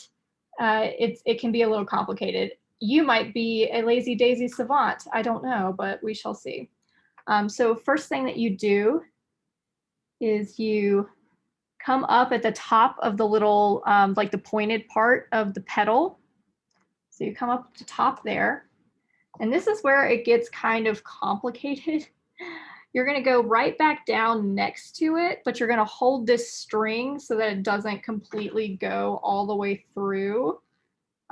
[SPEAKER 1] uh, it's, it can be a little complicated. You might be a lazy daisy savant. I don't know, but we shall see. Um, so first thing that you do is you come up at the top of the little, um, like the pointed part of the petal. So you come up to top there. And this is where it gets kind of complicated. You're gonna go right back down next to it, but you're gonna hold this string so that it doesn't completely go all the way through.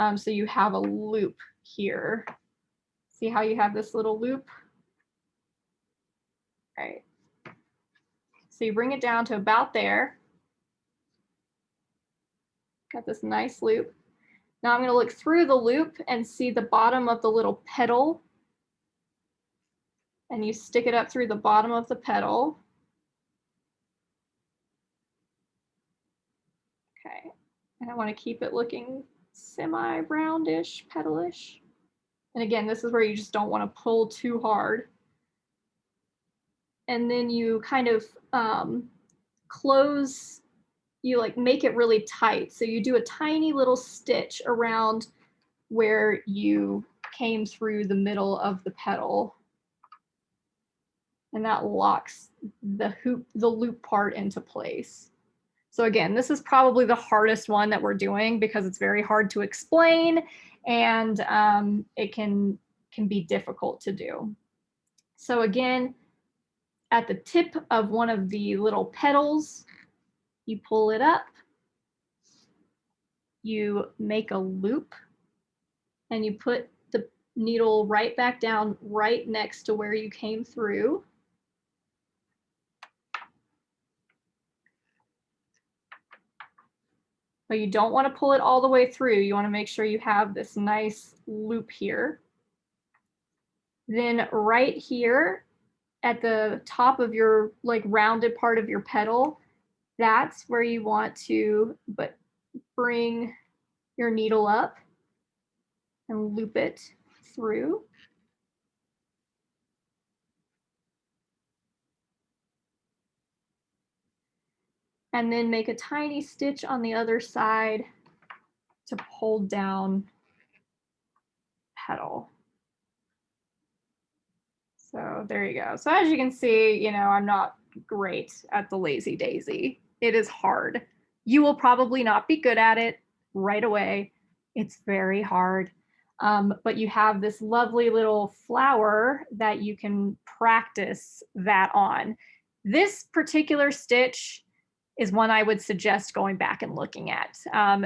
[SPEAKER 1] Um, so you have a loop here. See how you have this little loop? All right. So you bring it down to about there. Got this nice loop. Now I'm going to look through the loop and see the bottom of the little petal. And you stick it up through the bottom of the petal. Okay, and I want to keep it looking semi-roundish, petalish. And again, this is where you just don't want to pull too hard. And then you kind of um, close you like make it really tight. So you do a tiny little stitch around where you came through the middle of the petal. And that locks the hoop, the loop part into place. So again, this is probably the hardest one that we're doing because it's very hard to explain and um, it can, can be difficult to do. So again, at the tip of one of the little petals, you pull it up, you make a loop, and you put the needle right back down right next to where you came through. But you don't want to pull it all the way through. You want to make sure you have this nice loop here. Then right here at the top of your like rounded part of your petal, that's where you want to but bring your needle up and loop it through. And then make a tiny stitch on the other side to hold down petal. So there you go. So as you can see, you know, I'm not great at the lazy daisy. It is hard. You will probably not be good at it right away. It's very hard. Um, but you have this lovely little flower that you can practice that on. This particular stitch is one I would suggest going back and looking at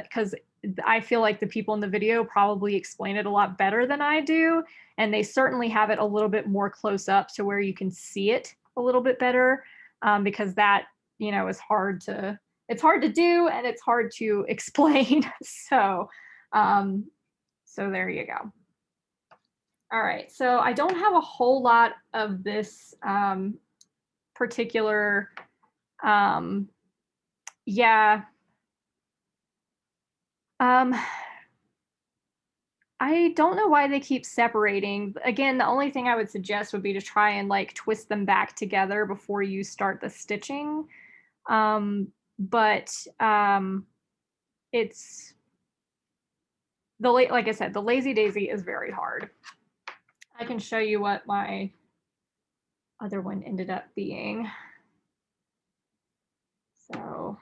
[SPEAKER 1] because um, I feel like the people in the video probably explain it a lot better than I do. And they certainly have it a little bit more close up to where you can see it a little bit better um, because that you know, is hard to, it's hard to do and it's hard to explain. so, um, so there you go. All right, so I don't have a whole lot of this um, particular, um, yeah. Um, I don't know why they keep separating. Again, the only thing I would suggest would be to try and like twist them back together before you start the stitching. Um, but um, it's the late, like I said, the lazy daisy is very hard. I can show you what my other one ended up being. So,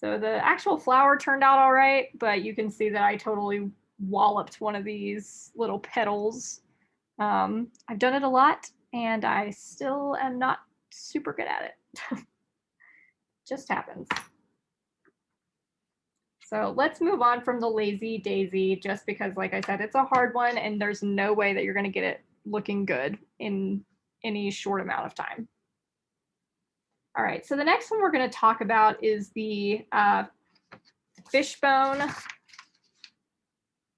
[SPEAKER 1] so the actual flower turned out all right, but you can see that I totally walloped one of these little petals. Um, I've done it a lot and I still am not super good at it. Just happens. So let's move on from the lazy daisy, just because, like I said, it's a hard one and there's no way that you're going to get it looking good in any short amount of time. All right, so the next one we're going to talk about is the uh, fishbone,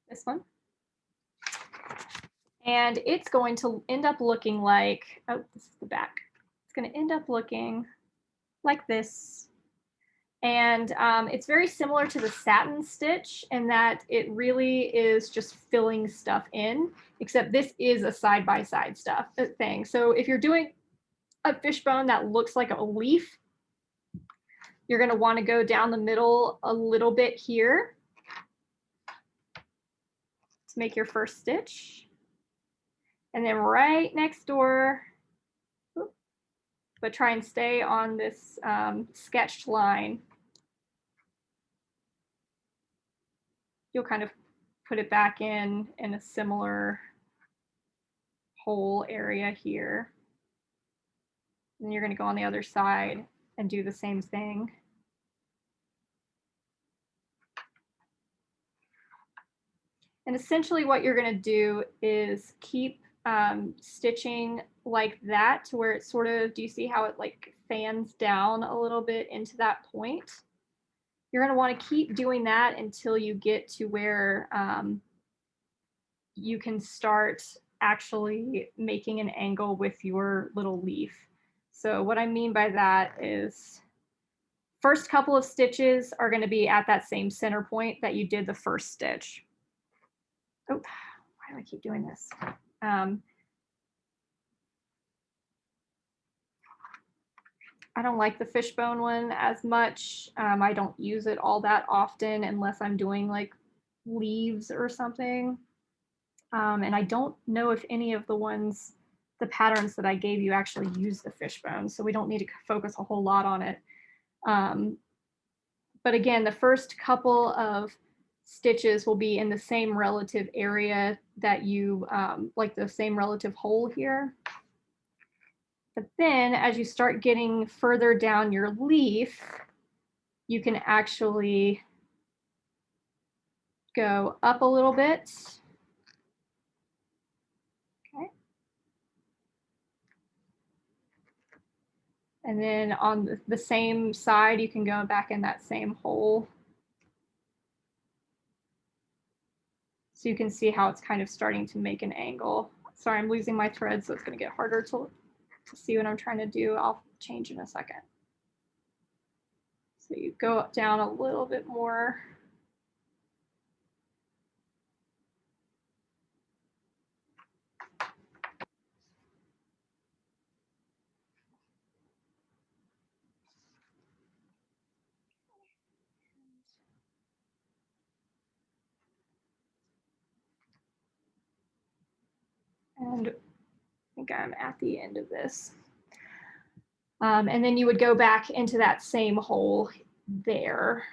[SPEAKER 1] this one. And it's going to end up looking like, oh, this is the back. It's going to end up looking like this. And um, it's very similar to the satin stitch in that it really is just filling stuff in, except this is a side-by-side -side stuff uh, thing. So if you're doing a fishbone that looks like a leaf, You're going to want to go down the middle a little bit here to make your first stitch. And then right next door, but try and stay on this um, sketched line. You'll kind of put it back in in a similar hole area here. And you're going to go on the other side and do the same thing. And essentially what you're going to do is keep um, stitching like that to where it sort of, do you see how it like fans down a little bit into that point? You're going to want to keep doing that until you get to where um, you can start actually making an angle with your little leaf. So what I mean by that is first couple of stitches are going to be at that same center point that you did the first stitch. Oh, why do I keep doing this? Um, I don't like the fishbone one as much. Um, I don't use it all that often unless I'm doing like leaves or something. Um, and I don't know if any of the ones, the patterns that I gave you actually use the fishbone. So we don't need to focus a whole lot on it. Um, but again, the first couple of stitches will be in the same relative area that you, um, like the same relative hole here. But then as you start getting further down your leaf, you can actually go up a little bit. Okay. And then on the same side, you can go back in that same hole. So you can see how it's kind of starting to make an angle. Sorry, I'm losing my thread, so it's going to get harder to to see what I'm trying to do, I'll change in a second. So you go down a little bit more. And think I'm at the end of this. Um, and then you would go back into that same hole there.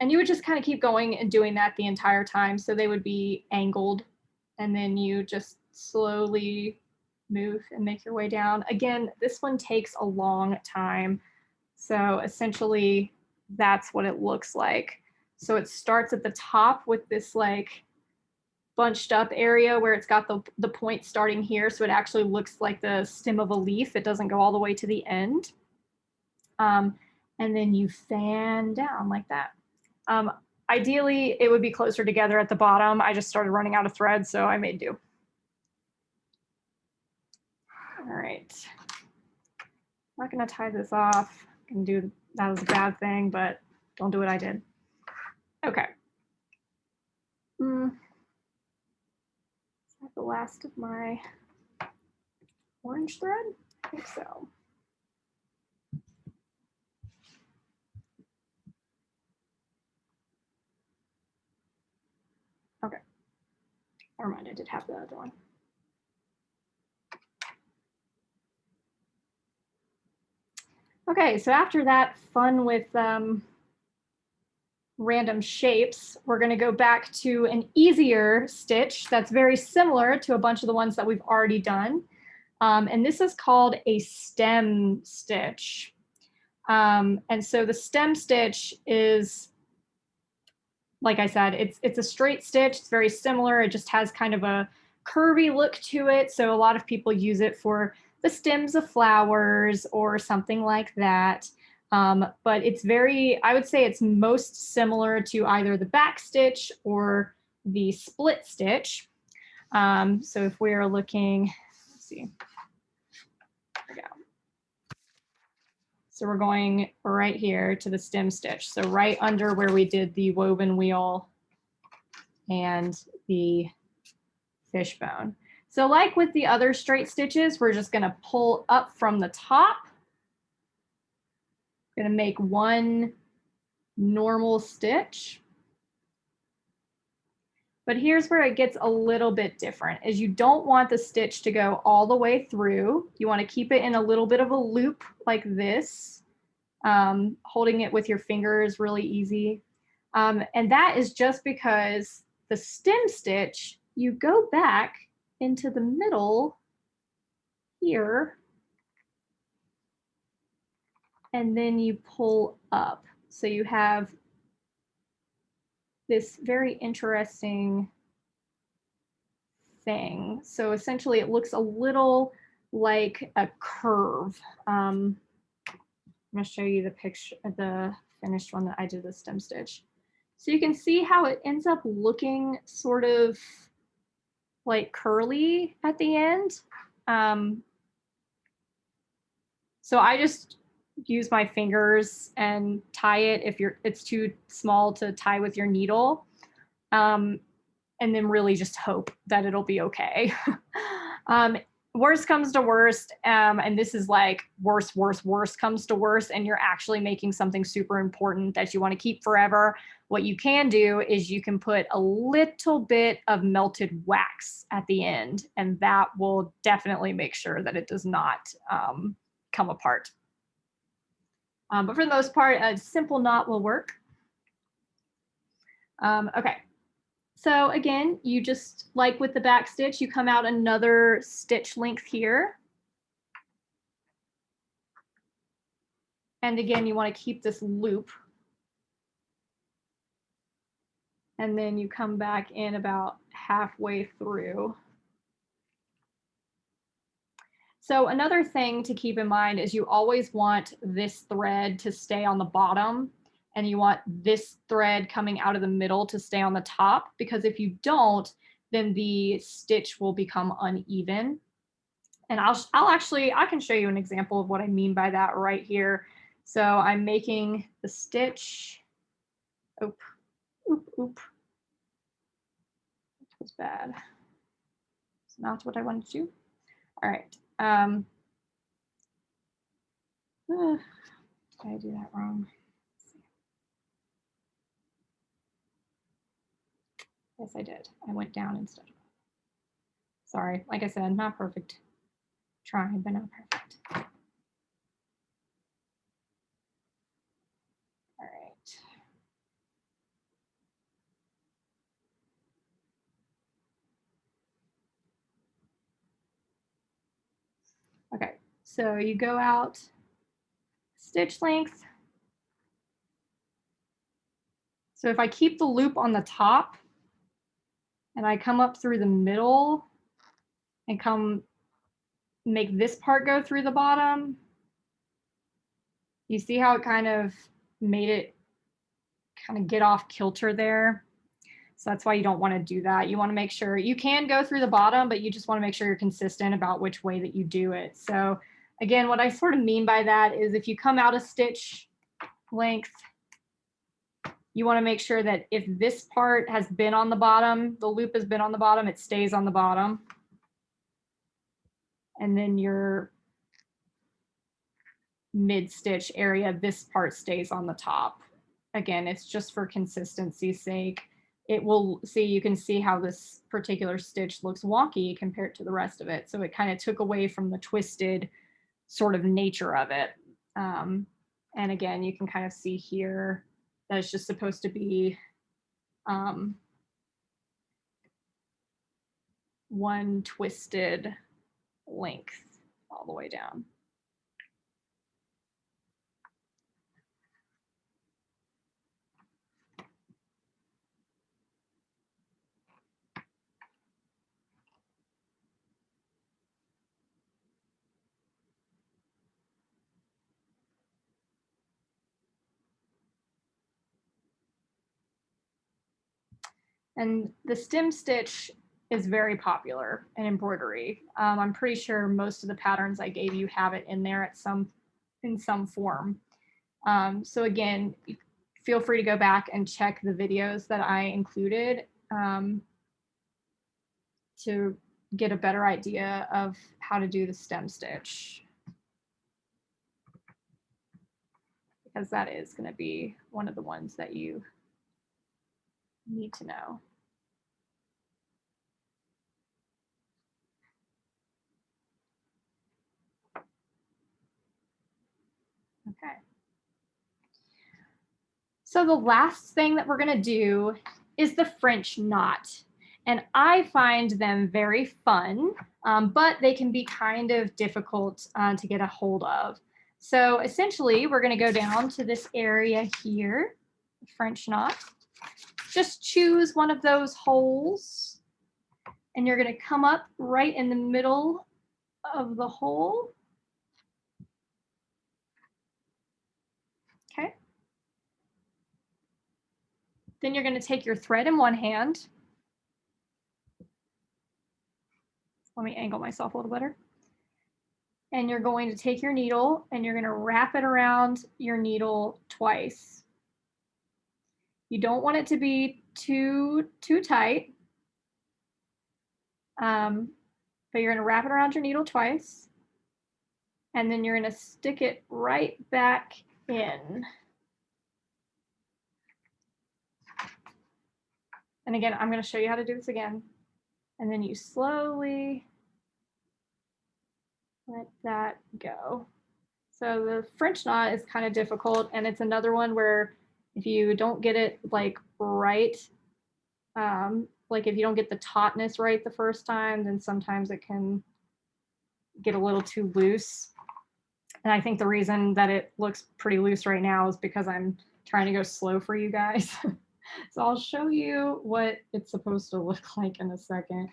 [SPEAKER 1] And you would just kind of keep going and doing that the entire time. So they would be angled and then you just slowly move and make your way down. Again, this one takes a long time. So essentially that's what it looks like. So it starts at the top with this like bunched up area where it's got the, the point starting here. So it actually looks like the stem of a leaf. It doesn't go all the way to the end. Um, and then you fan down like that. Um, ideally, it would be closer together at the bottom. I just started running out of thread, so I made do. All right. I'm not gonna tie this off. I can do that was a bad thing, but don't do what I did. Okay. Mm the last of my orange thread? I think so. Okay. Never mind, I did have the other one. Okay, so after that fun with um, random shapes, we're going to go back to an easier stitch that's very similar to a bunch of the ones that we've already done. Um, and this is called a stem stitch. Um, and so the stem stitch is, like I said, it's, it's a straight stitch. It's very similar. It just has kind of a curvy look to it. So a lot of people use it for the stems of flowers or something like that. Um, but it's very, I would say it's most similar to either the back stitch or the split stitch. Um, so if we're looking, let's see, there we go. So we're going right here to the stem stitch. So right under where we did the woven wheel and the fishbone. So like with the other straight stitches, we're just gonna pull up from the top going to make one normal stitch. But here's where it gets a little bit different is you don't want the stitch to go all the way through. You want to keep it in a little bit of a loop like this. Um, holding it with your fingers really easy. Um, and that is just because the stem stitch, you go back into the middle here and then you pull up. So you have this very interesting thing. So essentially it looks a little like a curve. Um, I'm gonna show you the picture, the finished one that I did the stem stitch. So you can see how it ends up looking sort of like curly at the end. Um, so I just use my fingers and tie it if you're it's too small to tie with your needle. Um, and then really just hope that it'll be okay. um, worst comes to worst, um, and this is like worst, worst, worst comes to worst, and you're actually making something super important that you want to keep forever. What you can do is you can put a little bit of melted wax at the end, and that will definitely make sure that it does not um, come apart. Um, but for the most part, a simple knot will work. Um, okay, so again, you just like with the back stitch, you come out another stitch length here. And again, you want to keep this loop. And then you come back in about halfway through. So another thing to keep in mind is you always want this thread to stay on the bottom and you want this thread coming out of the middle to stay on the top because if you don't, then the stitch will become uneven. And I'll, I'll actually, I can show you an example of what I mean by that right here. So I'm making the stitch, oop, oop, oop. That was bad. It's not what I wanted to do. All right. Um, uh, did I do that wrong? Yes, I did. I went down instead. Sorry, like I said, not perfect. Trying, but not perfect. All right. Okay, so you go out stitch length. So if I keep the loop on the top and I come up through the middle and come make this part go through the bottom, you see how it kind of made it kind of get off kilter there. So that's why you don't want to do that. You want to make sure you can go through the bottom, but you just want to make sure you're consistent about which way that you do it. So again, what I sort of mean by that is if you come out a stitch length, you want to make sure that if this part has been on the bottom, the loop has been on the bottom, it stays on the bottom. And then your mid stitch area, this part stays on the top. Again, it's just for consistency's sake it will see, you can see how this particular stitch looks wonky compared to the rest of it. So it kind of took away from the twisted sort of nature of it. Um, and again, you can kind of see here that it's just supposed to be um, one twisted length all the way down. And the stem stitch is very popular in embroidery. Um, I'm pretty sure most of the patterns I gave you have it in there at some in some form. Um, so again, feel free to go back and check the videos that I included um, to get a better idea of how to do the stem stitch. because that is going to be one of the ones that you need to know. Okay. So the last thing that we're going to do is the French knot. And I find them very fun, um, but they can be kind of difficult uh, to get a hold of. So essentially, we're going to go down to this area here, French knot. Just choose one of those holes, and you're going to come up right in the middle of the hole. Okay. Then you're going to take your thread in one hand Let me angle myself a little better. And you're going to take your needle and you're going to wrap it around your needle twice. You don't want it to be too, too tight. Um, but you're going to wrap it around your needle twice. And then you're going to stick it right back in. And again, I'm going to show you how to do this again. And then you slowly let that go. So the French knot is kind of difficult and it's another one where if you don't get it like right, um, like if you don't get the tautness right the first time, then sometimes it can get a little too loose. And I think the reason that it looks pretty loose right now is because I'm trying to go slow for you guys. so I'll show you what it's supposed to look like in a second.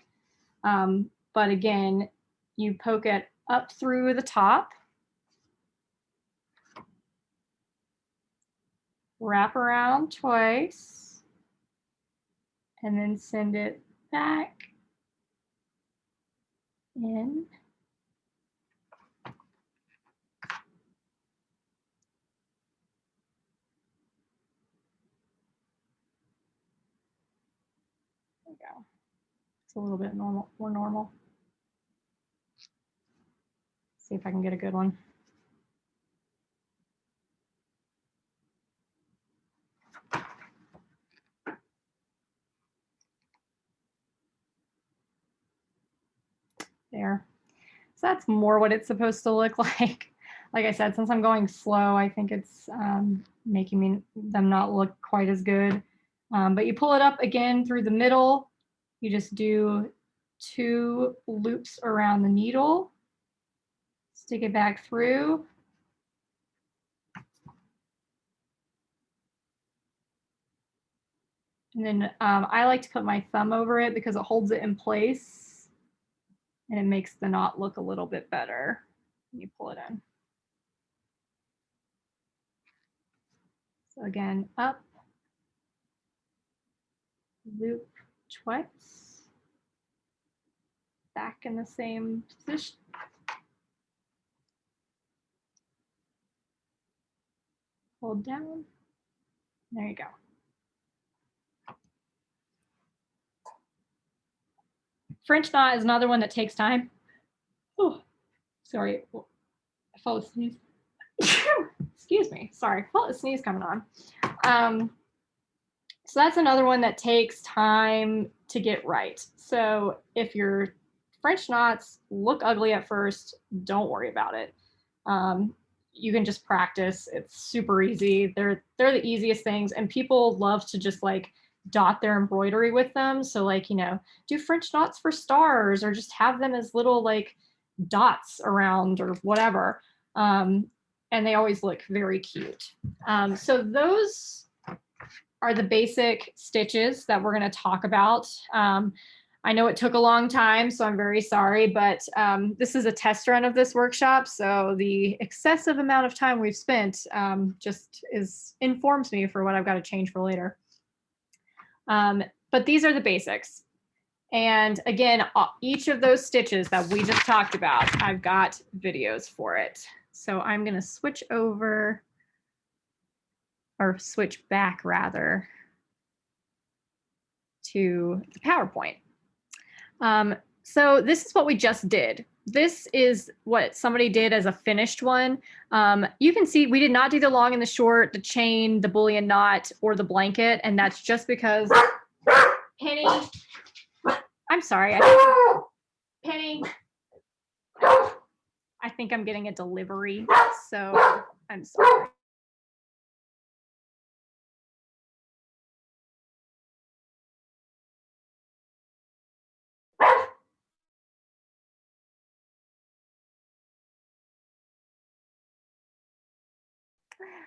[SPEAKER 1] Um, but again, you poke it up through the top. Wrap around twice. And then send it back in. go. It's a little bit normal, more normal. See if I can get a good one. There. So that's more what it's supposed to look like. Like I said, since I'm going slow, I think it's um, making me them not look quite as good. Um, but you pull it up again through the middle. You just do two loops around the needle. Stick it back through. And then um, I like to put my thumb over it because it holds it in place and it makes the knot look a little bit better when you pull it in. So again, up, loop twice, back in the same position. Hold down. There you go. French knot is another one that takes time. Oh, sorry. I sneeze. Excuse me. Sorry. Felt a sneeze coming on. Um, so that's another one that takes time to get right. So if your French knots look ugly at first, don't worry about it. Um, you can just practice. It's super easy. They're they're the easiest things, and people love to just like dot their embroidery with them. So like you know, do French knots for stars, or just have them as little like dots around or whatever. Um, and they always look very cute. Um, so those are the basic stitches that we're going to talk about. Um, I know it took a long time, so I'm very sorry, but um, this is a test run of this workshop. So the excessive amount of time we've spent um, just is informs me for what I've got to change for later. Um, but these are the basics. And again, each of those stitches that we just talked about, I've got videos for it. So I'm going to switch over or switch back rather to the PowerPoint. Um, so this is what we just did. This is what somebody did as a finished one. Um, you can see we did not do the long and the short, the chain, the bullion knot, or the blanket, and that's just because Penny, I'm sorry, I Penny, I think I'm getting a delivery, so I'm sorry.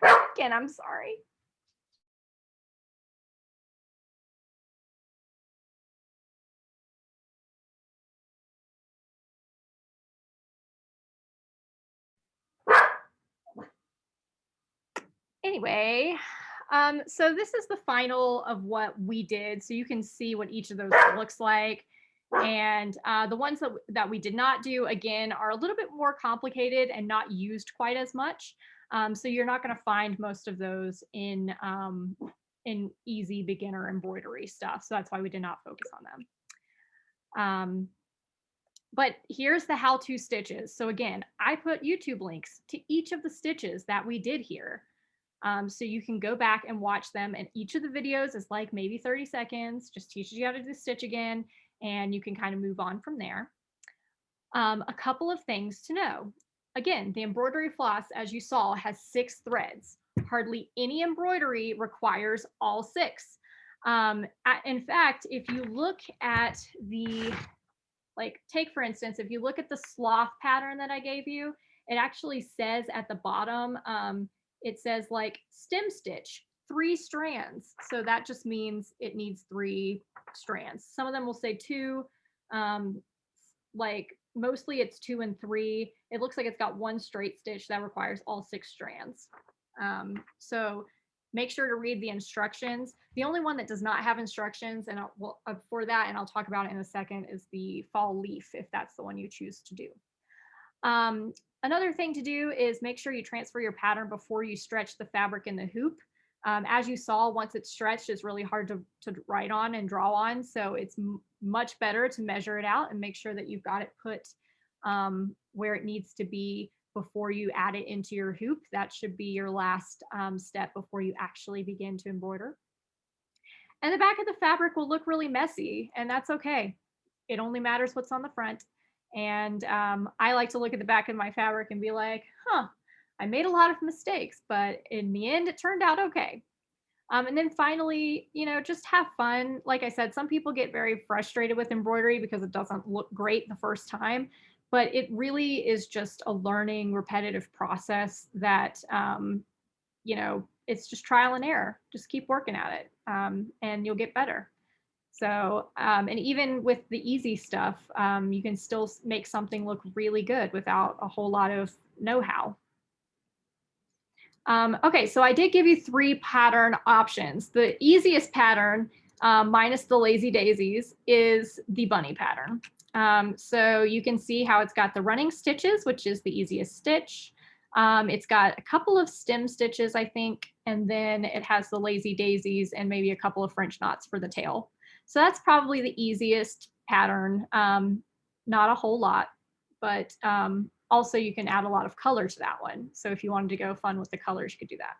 [SPEAKER 1] Again, I'm sorry. Anyway, um, so this is the final of what we did. So you can see what each of those looks like. And uh, the ones that, that we did not do, again, are a little bit more complicated and not used quite as much. Um, so you're not going to find most of those in um, in easy beginner embroidery stuff. So that's why we did not focus on them. Um, but here's the how-to stitches. So again, I put YouTube links to each of the stitches that we did here. Um, so you can go back and watch them and each of the videos is like maybe 30 seconds, just teaches you how to do the stitch again, and you can kind of move on from there. Um, a couple of things to know. Again, the embroidery floss, as you saw, has six threads. Hardly any embroidery requires all six. Um, in fact, if you look at the, like take for instance, if you look at the sloth pattern that I gave you, it actually says at the bottom, um, it says like stem stitch, three strands. So that just means it needs three strands. Some of them will say two, um, like mostly it's two and three. It looks like it's got one straight stitch that requires all six strands. Um, so make sure to read the instructions. The only one that does not have instructions, and I'll, well, uh, for that, and I'll talk about it in a second, is the fall leaf, if that's the one you choose to do. Um, another thing to do is make sure you transfer your pattern before you stretch the fabric in the hoop. Um, as you saw, once it's stretched, it's really hard to, to write on and draw on. So it's much better to measure it out and make sure that you've got it put um, where it needs to be before you add it into your hoop. That should be your last um, step before you actually begin to embroider. And the back of the fabric will look really messy and that's okay. It only matters what's on the front. And um, I like to look at the back of my fabric and be like, huh, I made a lot of mistakes, but in the end, it turned out okay. Um, and then finally, you know, just have fun. Like I said, some people get very frustrated with embroidery because it doesn't look great the first time, but it really is just a learning repetitive process that, um, you know, it's just trial and error. Just keep working at it um, and you'll get better. So, um, and even with the easy stuff, um, you can still make something look really good without a whole lot of know-how. Um, okay, so I did give you three pattern options. The easiest pattern, um, minus the lazy daisies, is the bunny pattern. Um, so you can see how it's got the running stitches, which is the easiest stitch. Um, it's got a couple of stem stitches, I think, and then it has the lazy daisies and maybe a couple of French knots for the tail. So that's probably the easiest pattern. Um, not a whole lot, but um, also you can add a lot of color to that one. So if you wanted to go fun with the colors, you could do that.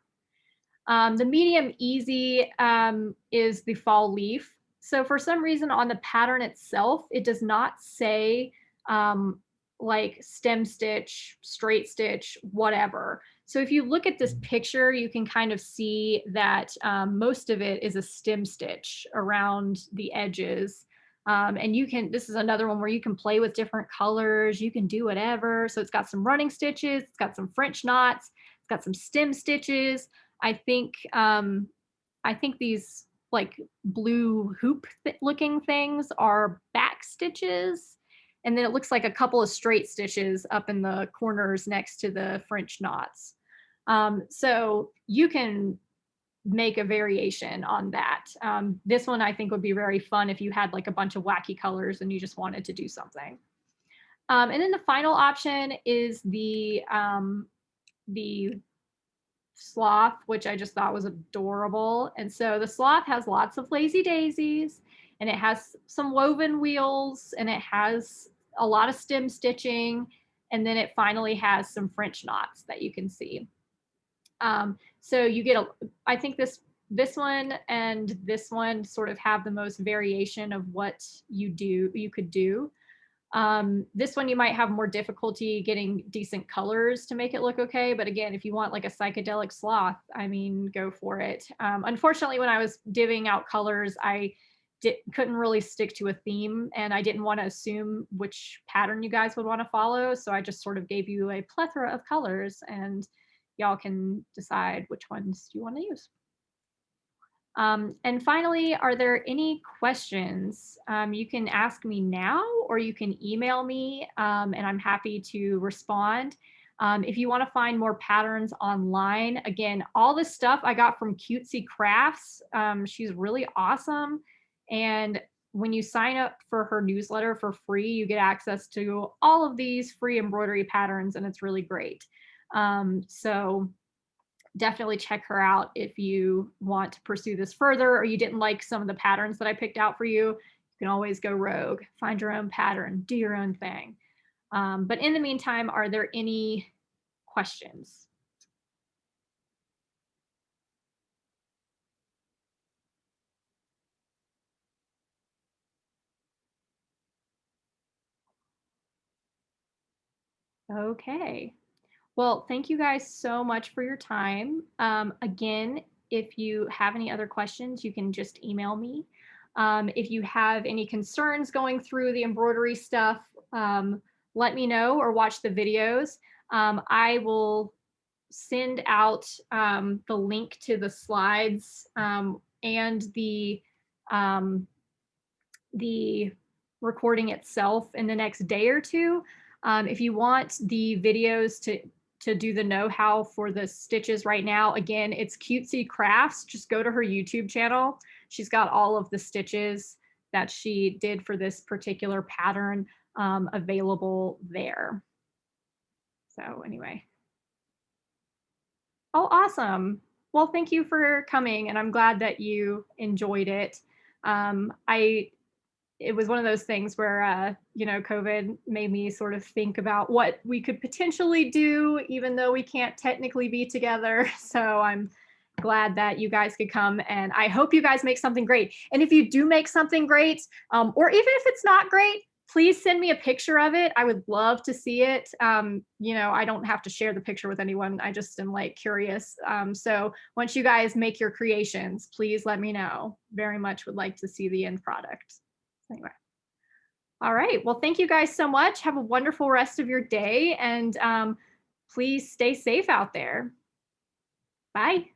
[SPEAKER 1] Um, the medium easy um, is the fall leaf. So for some reason on the pattern itself, it does not say um, like stem stitch, straight stitch, whatever. So if you look at this picture, you can kind of see that um, most of it is a stem stitch around the edges. Um, and you can, this is another one where you can play with different colors. You can do whatever. So it's got some running stitches. It's got some French knots. It's got some stem stitches. I think, um, I think these like blue hoop th looking things are back stitches. And then it looks like a couple of straight stitches up in the corners next to the French knots. Um, so you can make a variation on that. Um, this one I think would be very fun if you had like a bunch of wacky colors and you just wanted to do something. Um, and then the final option is the, um, the sloth, which I just thought was adorable. And so the sloth has lots of lazy daisies and it has some woven wheels and it has a lot of stem stitching. And then it finally has some French knots that you can see. Um, so you get a, I think this this one and this one sort of have the most variation of what you do you could do. Um, this one you might have more difficulty getting decent colors to make it look okay. But again, if you want like a psychedelic sloth, I mean, go for it. Um, unfortunately, when I was divvying out colors, I did, couldn't really stick to a theme and I didn't want to assume which pattern you guys would want to follow. So I just sort of gave you a plethora of colors and y'all can decide which ones you want to use. Um, and finally, are there any questions? Um, you can ask me now or you can email me um, and I'm happy to respond. Um, if you want to find more patterns online, again, all this stuff I got from Cutesy Crafts. Um, she's really awesome. And when you sign up for her newsletter for free, you get access to all of these free embroidery patterns and it's really great. Um, so definitely check her out if you want to pursue this further or you didn't like some of the patterns that I picked out for you. You can always go rogue, find your own pattern, do your own thing. Um, but in the meantime, are there any questions? Okay. Well, thank you guys so much for your time. Um, again, if you have any other questions, you can just email me. Um, if you have any concerns going through the embroidery stuff, um, let me know or watch the videos. Um, I will send out um, the link to the slides um, and the the recording itself in the next day or two. Um, if you want the videos to to do the know-how for the stitches right now. Again, it's Cutesy Crafts. Just go to her YouTube channel. She's got all of the stitches that she did for this particular pattern um, available there. So anyway. Oh, awesome. Well, thank you for coming and I'm glad that you enjoyed it. Um, I it was one of those things where uh, you know covid made me sort of think about what we could potentially do even though we can't technically be together. So i'm glad that you guys could come and i hope you guys make something great. And if you do make something great um, or even if it's not great please send me a picture of it. I would love to see it. Um, you know i don't have to share the picture with anyone. I just am like curious. Um, so once you guys make your creations please let me know. Very much would like to see the end product anyway. All right. Well, thank you guys so much. Have a wonderful rest of your day and um, please stay safe out there. Bye.